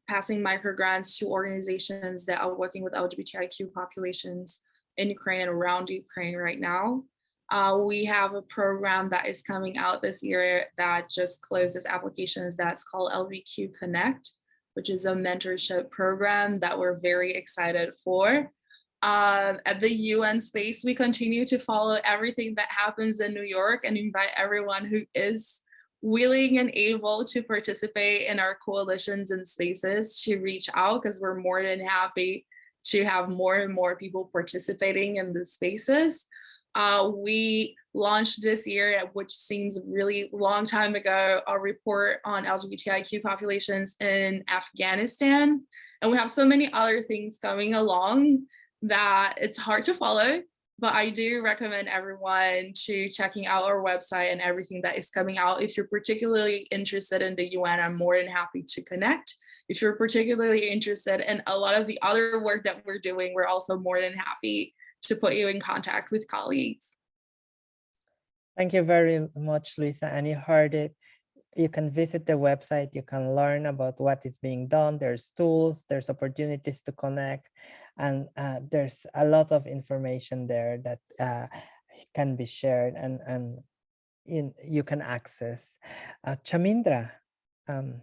passing micro grants to organizations that are working with LGBTIQ populations in Ukraine and around Ukraine right now. Uh, we have a program that is coming out this year that just closed its applications that's called LBQ Connect, which is a mentorship program that we're very excited for. Um, at the UN space, we continue to follow everything that happens in New York and invite everyone who is willing and able to participate in our coalitions and spaces to reach out because we're more than happy to have more and more people participating in the spaces. Uh, we launched this year, which seems really long time ago, a report on LGBTIQ populations in Afghanistan. And we have so many other things coming along that it's hard to follow, but I do recommend everyone to checking out our website and everything that is coming out. If you're particularly interested in the UN, I'm more than happy to connect. If you're particularly interested in a lot of the other work that we're doing, we're also more than happy to put you in contact with colleagues. Thank you very much, Luisa. And you heard it. You can visit the website. You can learn about what is being done. There's tools, there's opportunities to connect, and uh, there's a lot of information there that uh, can be shared and, and in, you can access. Uh, Chamindra. Um,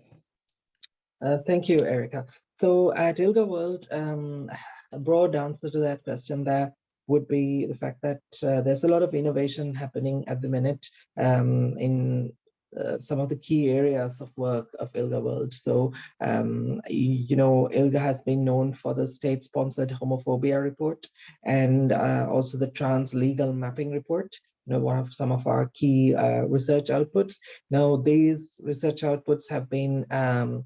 uh, thank you, Erica. So at ILGA World, um, a broad answer to that question there would be the fact that uh, there's a lot of innovation happening at the minute um, in uh, some of the key areas of work of ILGA World. So, um, you know, ILGA has been known for the state-sponsored homophobia report and uh, also the trans legal mapping report know, one of some of our key uh, research outputs. Now, these research outputs have been um,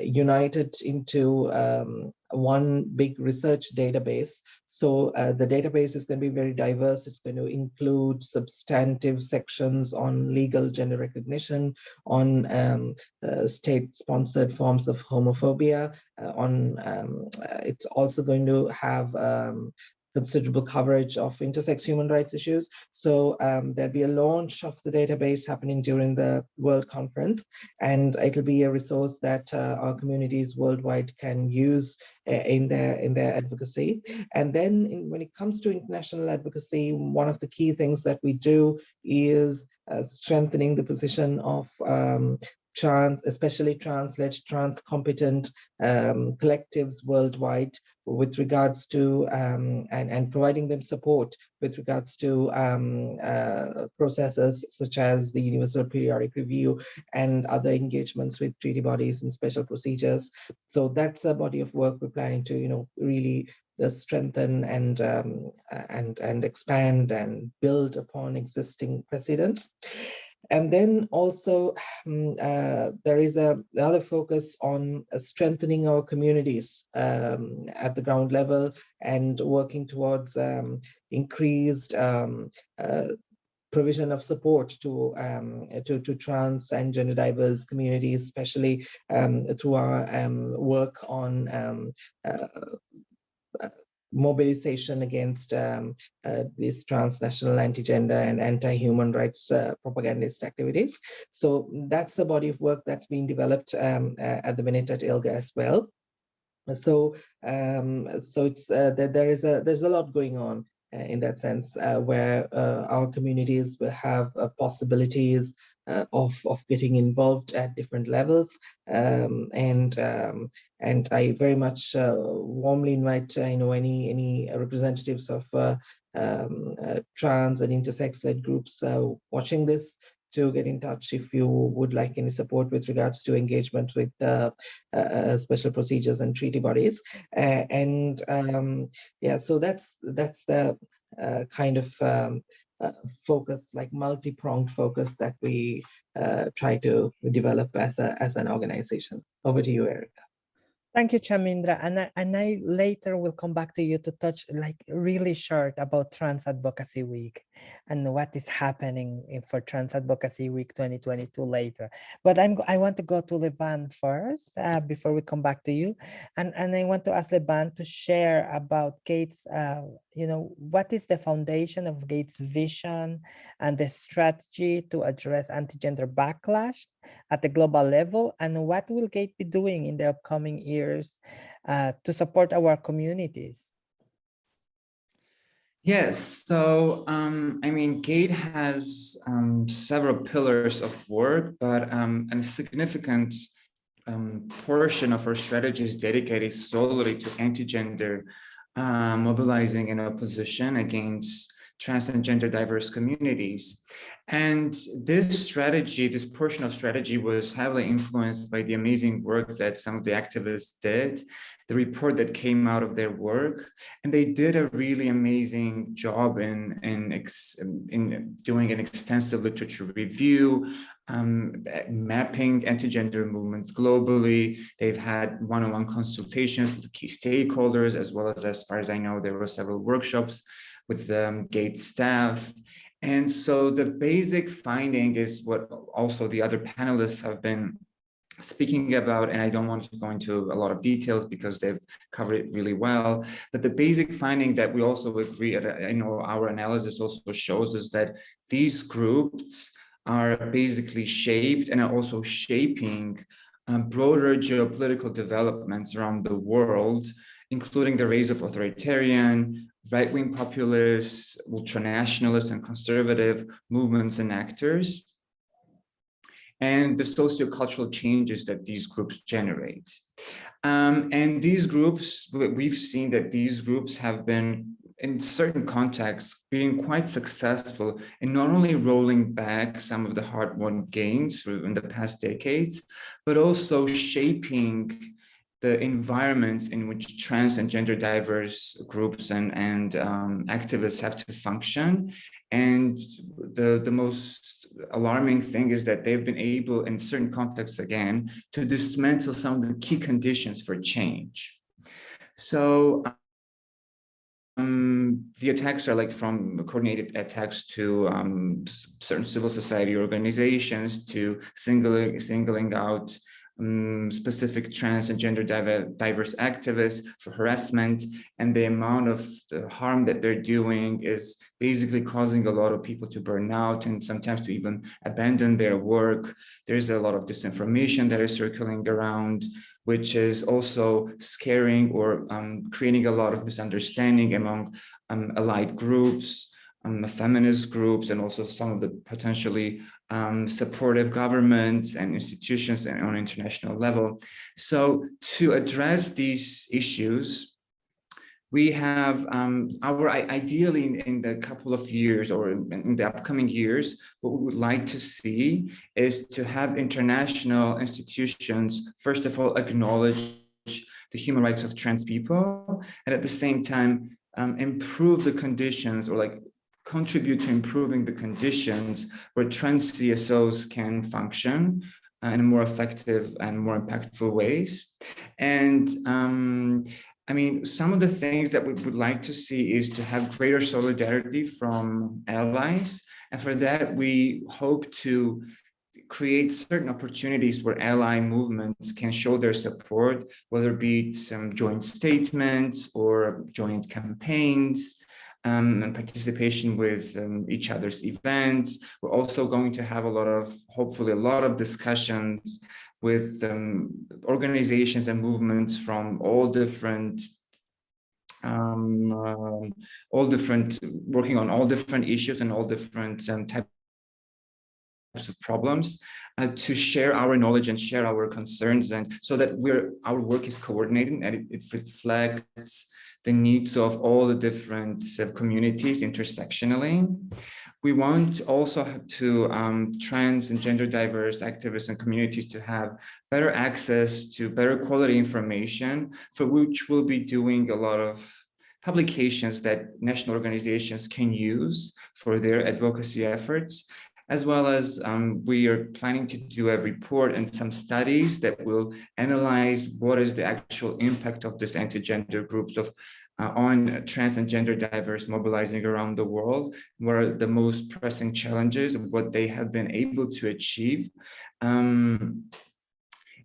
united into um, one big research database. So uh, the database is going to be very diverse. It's going to include substantive sections on legal gender recognition, on um, uh, state-sponsored forms of homophobia, uh, on um, uh, it's also going to have um, considerable coverage of intersex human rights issues. So um, there'll be a launch of the database happening during the World Conference, and it'll be a resource that uh, our communities worldwide can use uh, in their in their advocacy. And then in, when it comes to international advocacy, one of the key things that we do is uh, strengthening the position of um, trans, especially trans-led, trans-competent um, collectives worldwide with regards to um, and, and providing them support with regards to um, uh, processes such as the Universal Periodic Review and other engagements with treaty bodies and special procedures. So that's a body of work we're planning to, you know, really uh, strengthen and um, and and expand and build upon existing precedents. And then also um, uh, there is a another focus on uh, strengthening our communities um, at the ground level and working towards um, increased um, uh, provision of support to, um, to, to trans and gender diverse communities, especially um, through our work on uh, mobilization against um, uh, these transnational anti-gender and anti-human rights uh, propagandist activities. So that's the body of work that's being developed um, uh, at the minute at ILGA as well. So, um, so it's uh, that there is a there's a lot going on uh, in that sense, uh, where our communities will have possibilities uh, of of getting involved at different levels. Um, and um, and I very much uh, warmly invite uh, you know any any representatives of uh, um, uh, trans and intersex led groups uh, watching this to get in touch if you would like any support with regards to engagement with special procedures and treaty bodies. And um, yeah so that's that's the kind of um, uh, focus, like multi-pronged focus that we uh, try to develop as, a, as an organization. Over to you, Erica. Thank you, Chamindra. And I, and I later will come back to you to touch like really short about Trans Advocacy Week and what is happening for Trans Advocacy Week 2022 later. But I'm I want to go to Levan first uh, before we come back to you. And, and I want to ask Levan to share about Gates, uh, you know, what is the foundation of GATE's vision and the strategy to address anti-gender backlash at the global level and what will GATE be doing in the upcoming years uh, to support our communities? Yes, so um, I mean, GATE has um, several pillars of work, but um, a significant um, portion of our strategy is dedicated solely to anti-gender uh, mobilizing in opposition against trans and gender diverse communities. And this strategy, this portion of strategy was heavily influenced by the amazing work that some of the activists did, the report that came out of their work. And they did a really amazing job in, in, in doing an extensive literature review, um, mapping anti-gender movements globally. They've had one-on-one -on -one consultations with key stakeholders, as well as, as far as I know, there were several workshops with the um, GATE staff. And so the basic finding is what also the other panelists have been speaking about, and I don't want to go into a lot of details because they've covered it really well. But the basic finding that we also agree, I know our analysis also shows is that these groups are basically shaped and are also shaping um, broader geopolitical developments around the world, including the rise of authoritarian, right-wing populists, ultranationalist and conservative movements and actors, and the sociocultural changes that these groups generate. Um, and these groups, we've seen that these groups have been in certain contexts being quite successful in not only rolling back some of the hard-won gains in the past decades, but also shaping the environments in which trans and gender diverse groups and, and um, activists have to function. And the, the most alarming thing is that they've been able, in certain contexts again, to dismantle some of the key conditions for change. So um, the attacks are like from coordinated attacks to um, certain civil society organizations to singling, singling out um, specific trans and gender diverse activists for harassment and the amount of the harm that they're doing is basically causing a lot of people to burn out and sometimes to even abandon their work. There's a lot of disinformation that is circling around, which is also scaring or um, creating a lot of misunderstanding among um, allied groups, um, feminist groups, and also some of the potentially um, supportive governments and institutions and on international level. So to address these issues, we have um, our ideally in, in the couple of years or in, the upcoming years, what we would like to see is to have international institutions, first of all, acknowledge the human rights of trans people, and at the same time, um, improve the conditions or like contribute to improving the conditions where trans CSOs can function in more effective and more impactful ways. And um, I mean, some of the things that we would like to see is to have greater solidarity from allies. And for that, we hope to create certain opportunities where ally movements can show their support, whether it be some joint statements or joint campaigns, um, and participation with um, each other's events. We're also going to have a lot of, hopefully a lot of discussions with um, organizations and movements from all different um, uh, all different, working on all different issues and all different um, types of problems uh, to share our knowledge and share our concerns and so that we're our work is coordinated and it, it reflects the needs of all the different communities intersectionally. We want also to um, trans and gender diverse activists and communities to have better access to better quality information for which we'll be doing a lot of publications that national organizations can use for their advocacy efforts as well as um, we are planning to do a report and some studies that will analyze what is the actual impact of this anti-gender groups of uh, on trans and gender diverse mobilizing around the world, what are the most pressing challenges, what they have been able to achieve. Um,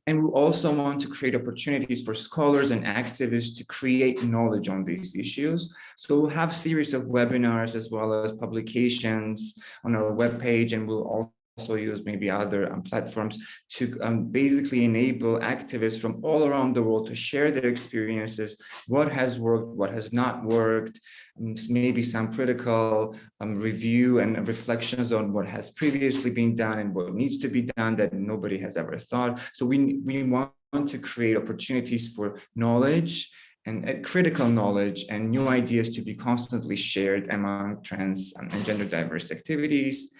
and we also want to create opportunities for scholars and activists to create knowledge on these issues. So we'll have series of webinars as well as publications on our webpage, and we'll also use maybe other um, platforms to um, basically enable activists from all around the world to share their experiences, what has worked, what has not worked, um, maybe some critical um, review and reflections on what has previously been done and what needs to be done that nobody has ever thought. So we, we want to create opportunities for knowledge and uh, critical knowledge and new ideas to be constantly shared among trans and gender diverse activities.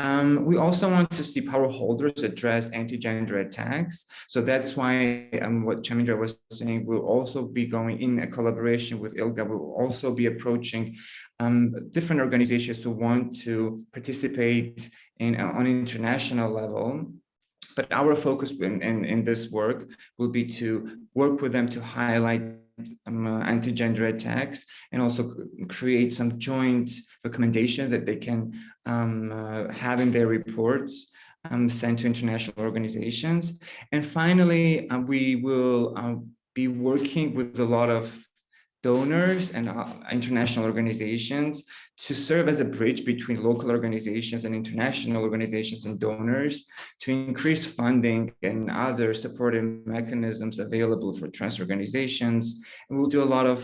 Um, we also want to see power holders address anti-gender attacks. So that's why um, what Chamindra was saying, we'll also be going in a collaboration with ILGA, we'll also be approaching um, different organizations who want to participate in uh, on international level but our focus in, in, in, this work will be to work with them to highlight um, anti-gender attacks and also create some joint recommendations that they can um, uh, have in their reports um, sent to international organizations. And finally, uh, we will uh, be working with a lot of donors and uh, international organizations to serve as a bridge between local organizations and international organizations and donors to increase funding and other supportive mechanisms available for trans organizations. And we'll do a lot of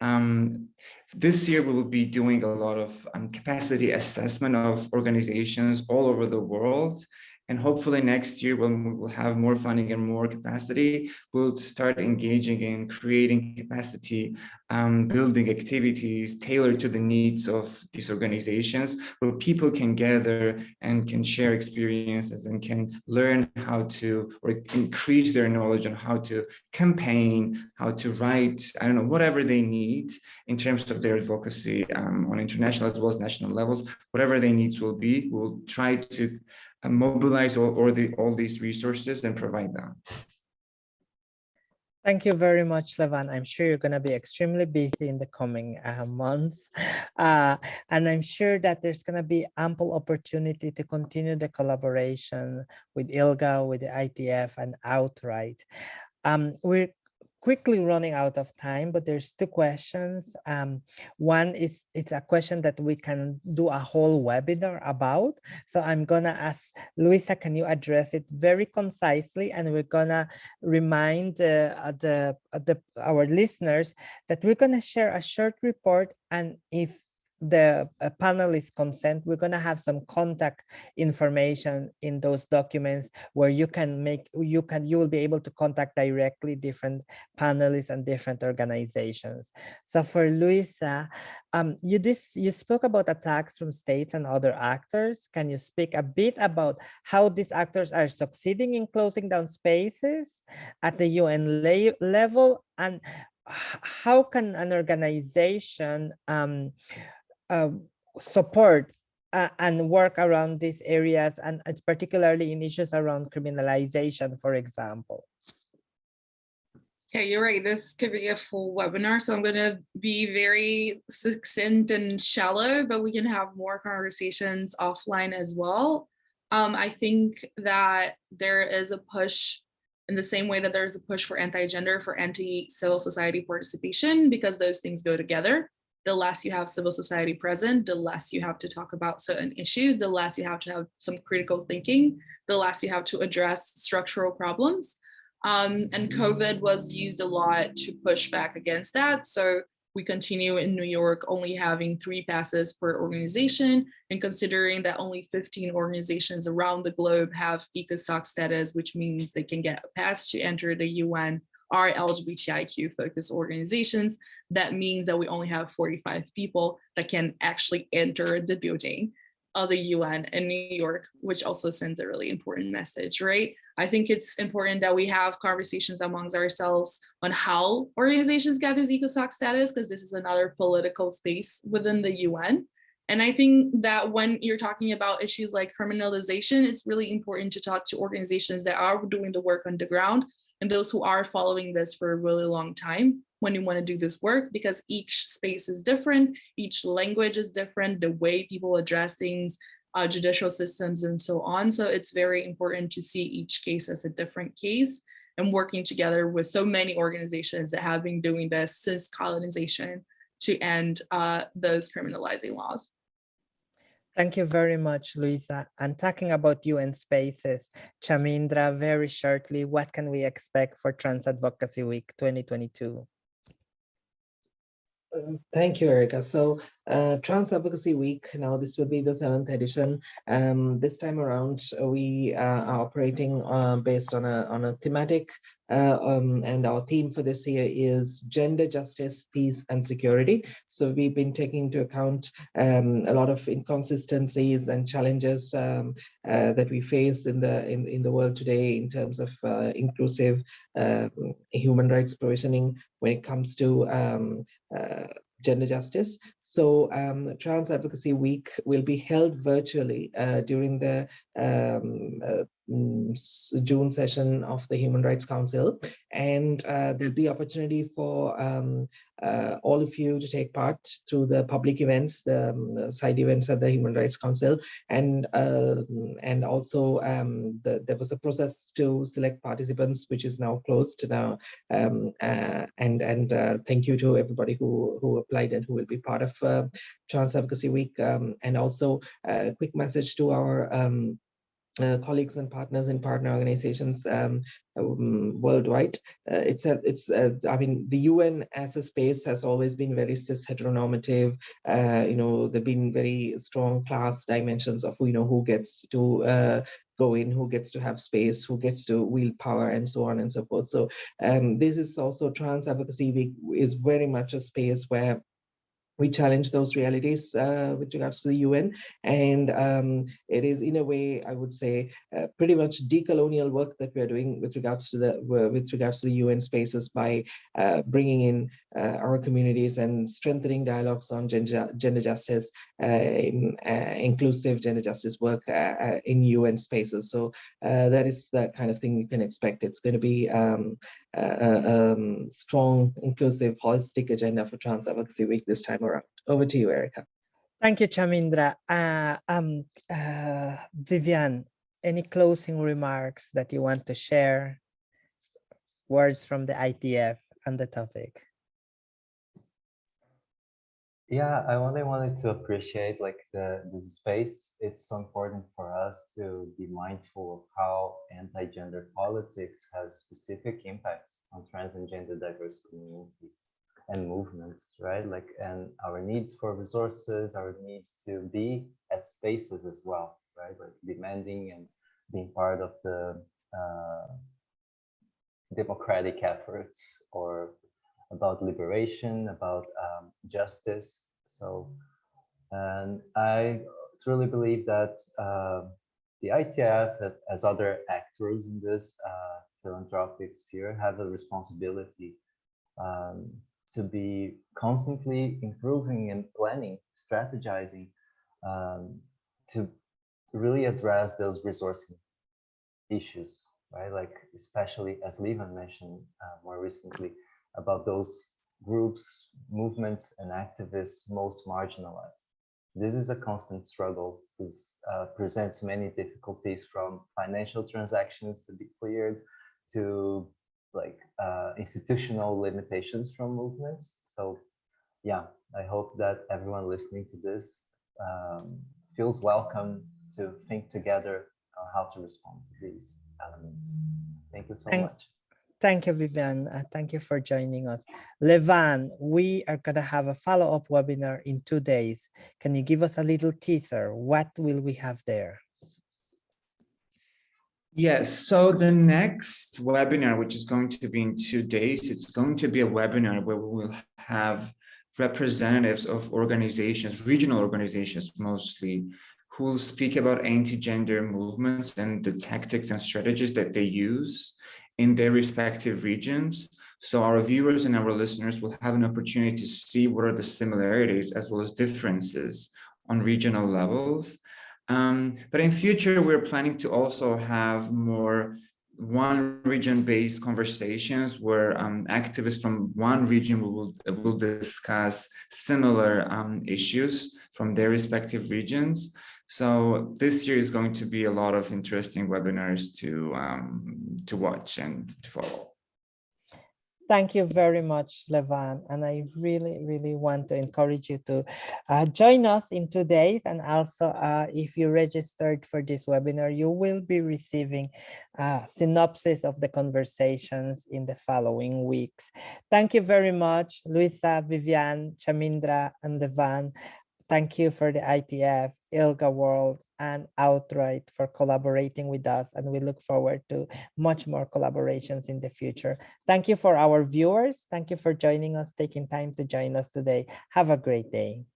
um, this year, we will be doing a lot of um, capacity assessment of organizations all over the world and hopefully next year, when we will have more funding and more capacity, we'll start engaging in creating capacity um, building activities tailored to the needs of these organizations, where people can gather and can share experiences and can learn how to or increase their knowledge on how to campaign, how to write, I don't know, whatever they need in terms of their advocacy um, on international as well as national levels, whatever their needs will be, we'll try to mobilize all, all, the, all these resources and provide them. Thank you very much, Levan. I'm sure you're going to be extremely busy in the coming uh, months. Uh, and I'm sure that there's going to be ample opportunity to continue the collaboration with ILGA, with the ITF and Outright. Um, we're quickly running out of time, but there's two questions. Um, one is it's a question that we can do a whole webinar about. So I'm gonna ask Luisa, can you address it very concisely? And we're gonna remind uh, the, the our listeners that we're gonna share a short report, and if the uh, panelists consent, we're going to have some contact information in those documents where you can make, you can, you will be able to contact directly different panelists and different organizations. So for Luisa, um, you this you spoke about attacks from states and other actors. Can you speak a bit about how these actors are succeeding in closing down spaces at the UN level and how can an organization um, uh, support uh, and work around these areas and particularly in issues around criminalization, for example. Yeah, you're right. This could be a full webinar, so I'm going to be very succinct and shallow, but we can have more conversations offline as well. Um, I think that there is a push in the same way that there's a push for anti-gender, for anti-civil society participation, because those things go together the less you have civil society present, the less you have to talk about certain issues, the less you have to have some critical thinking, the less you have to address structural problems. Um, and COVID was used a lot to push back against that. So we continue in New York only having three passes per organization and considering that only 15 organizations around the globe have ECOSOC status, which means they can get a pass to enter the UN are LGBTIQ focused organizations, that means that we only have 45 people that can actually enter the building of the UN in New York, which also sends a really important message, right? I think it's important that we have conversations amongst ourselves on how organizations get this ECOSOC status, because this is another political space within the UN. And I think that when you're talking about issues like criminalization, it's really important to talk to organizations that are doing the work on the ground and those who are following this for a really long time when you want to do this work because each space is different, each language is different, the way people address things, uh, judicial systems and so on. So it's very important to see each case as a different case and working together with so many organizations that have been doing this since colonization to end uh, those criminalizing laws. Thank you very much, Luisa. And talking about UN spaces, Chamindra, very shortly, what can we expect for Trans Advocacy Week 2022? Um, thank you, Erica. So uh, Trans Advocacy Week, now this will be the seventh edition. Um, this time around, we uh, are operating uh, based on a, on a thematic uh, um, and our theme for this year is gender justice, peace and security. So we've been taking into account um, a lot of inconsistencies and challenges um, uh, that we face in the in, in the world today in terms of uh, inclusive uh, human rights provisioning when it comes to um, gender justice. So um, Trans Advocacy Week will be held virtually uh, during the um, uh, mm, June session of the Human Rights Council. And uh, there'll be opportunity for um, uh, all of you to take part through the public events, the um, side events at the Human Rights Council. And, uh, and also um, the, there was a process to select participants, which is now closed now. Um, uh, and and thank you to everybody who, who applied and who will be part of uh, Trans Advocacy Week, um, and also a quick message to our um, uh, colleagues and partners in partner organizations um, um, worldwide. Uh, it's a, it's a, I mean, the UN as a space has always been very cis heteronormative. Uh, you know, there've been very strong class dimensions of, you know, who gets to uh, go in, who gets to have space, who gets to wield power and so on and so forth. So um, this is also Trans Advocacy Week is very much a space where we challenge those realities uh, with regards to the UN. And um, it is in a way, I would say, uh, pretty much decolonial work that we're doing with regards to the with regards to the UN spaces by uh, bringing in uh, our communities and strengthening dialogues on gender, gender justice, uh, in, uh, inclusive gender justice work in UN spaces. So that is the kind of thing you can expect. It's going to be um, um, strong, inclusive, holistic agenda for Trans Advocacy Week this time around. Over to you, Erica. Thank you, Chamindra. Uh, um, uh, Vivian, any closing remarks that you want to share? Words from the ITF on the topic. Yeah, I only wanted to appreciate like the, the space. It's so important for us to be mindful of how anti-gender politics has specific impacts on trans and gender diverse communities and movements, right? Like, and our needs for resources, our needs to be at spaces as well, right? Like demanding and being part of the uh, democratic efforts or about liberation, about um, justice. So, and I truly believe that uh, the ITF, as other actors in this uh, philanthropic sphere, have a responsibility um, to be constantly improving and planning, strategizing um, to really address those resourcing issues, right? Like, especially as Levan mentioned uh, more recently, about those groups, movements, and activists most marginalized. This is a constant struggle. This uh, presents many difficulties from financial transactions to be cleared to like uh, institutional limitations from movements. So yeah, I hope that everyone listening to this um, feels welcome to think together on how to respond to these elements. Thank you so Thank much. Thank you, Vivian. Uh, thank you for joining us. Levan, we are going to have a follow-up webinar in two days. Can you give us a little teaser? What will we have there? Yes, so the next webinar, which is going to be in two days, it's going to be a webinar where we will have representatives of organizations, regional organizations mostly, who will speak about anti-gender movements and the tactics and strategies that they use in their respective regions. So our viewers and our listeners will have an opportunity to see what are the similarities as well as differences on regional levels. Um, but in future, we're planning to also have more one region-based conversations where um, activists from one region will, will discuss similar um, issues from their respective regions. So this year is going to be a lot of interesting webinars to, um, to watch and to follow. Thank you very much, Levan. And I really, really want to encourage you to uh, join us in two days. And also, uh, if you registered for this webinar, you will be receiving a synopsis of the conversations in the following weeks. Thank you very much, Luisa, Vivian, Chamindra, and Levan. Thank you for the ITF, ILGA World, and Outright for collaborating with us. And we look forward to much more collaborations in the future. Thank you for our viewers. Thank you for joining us, taking time to join us today. Have a great day.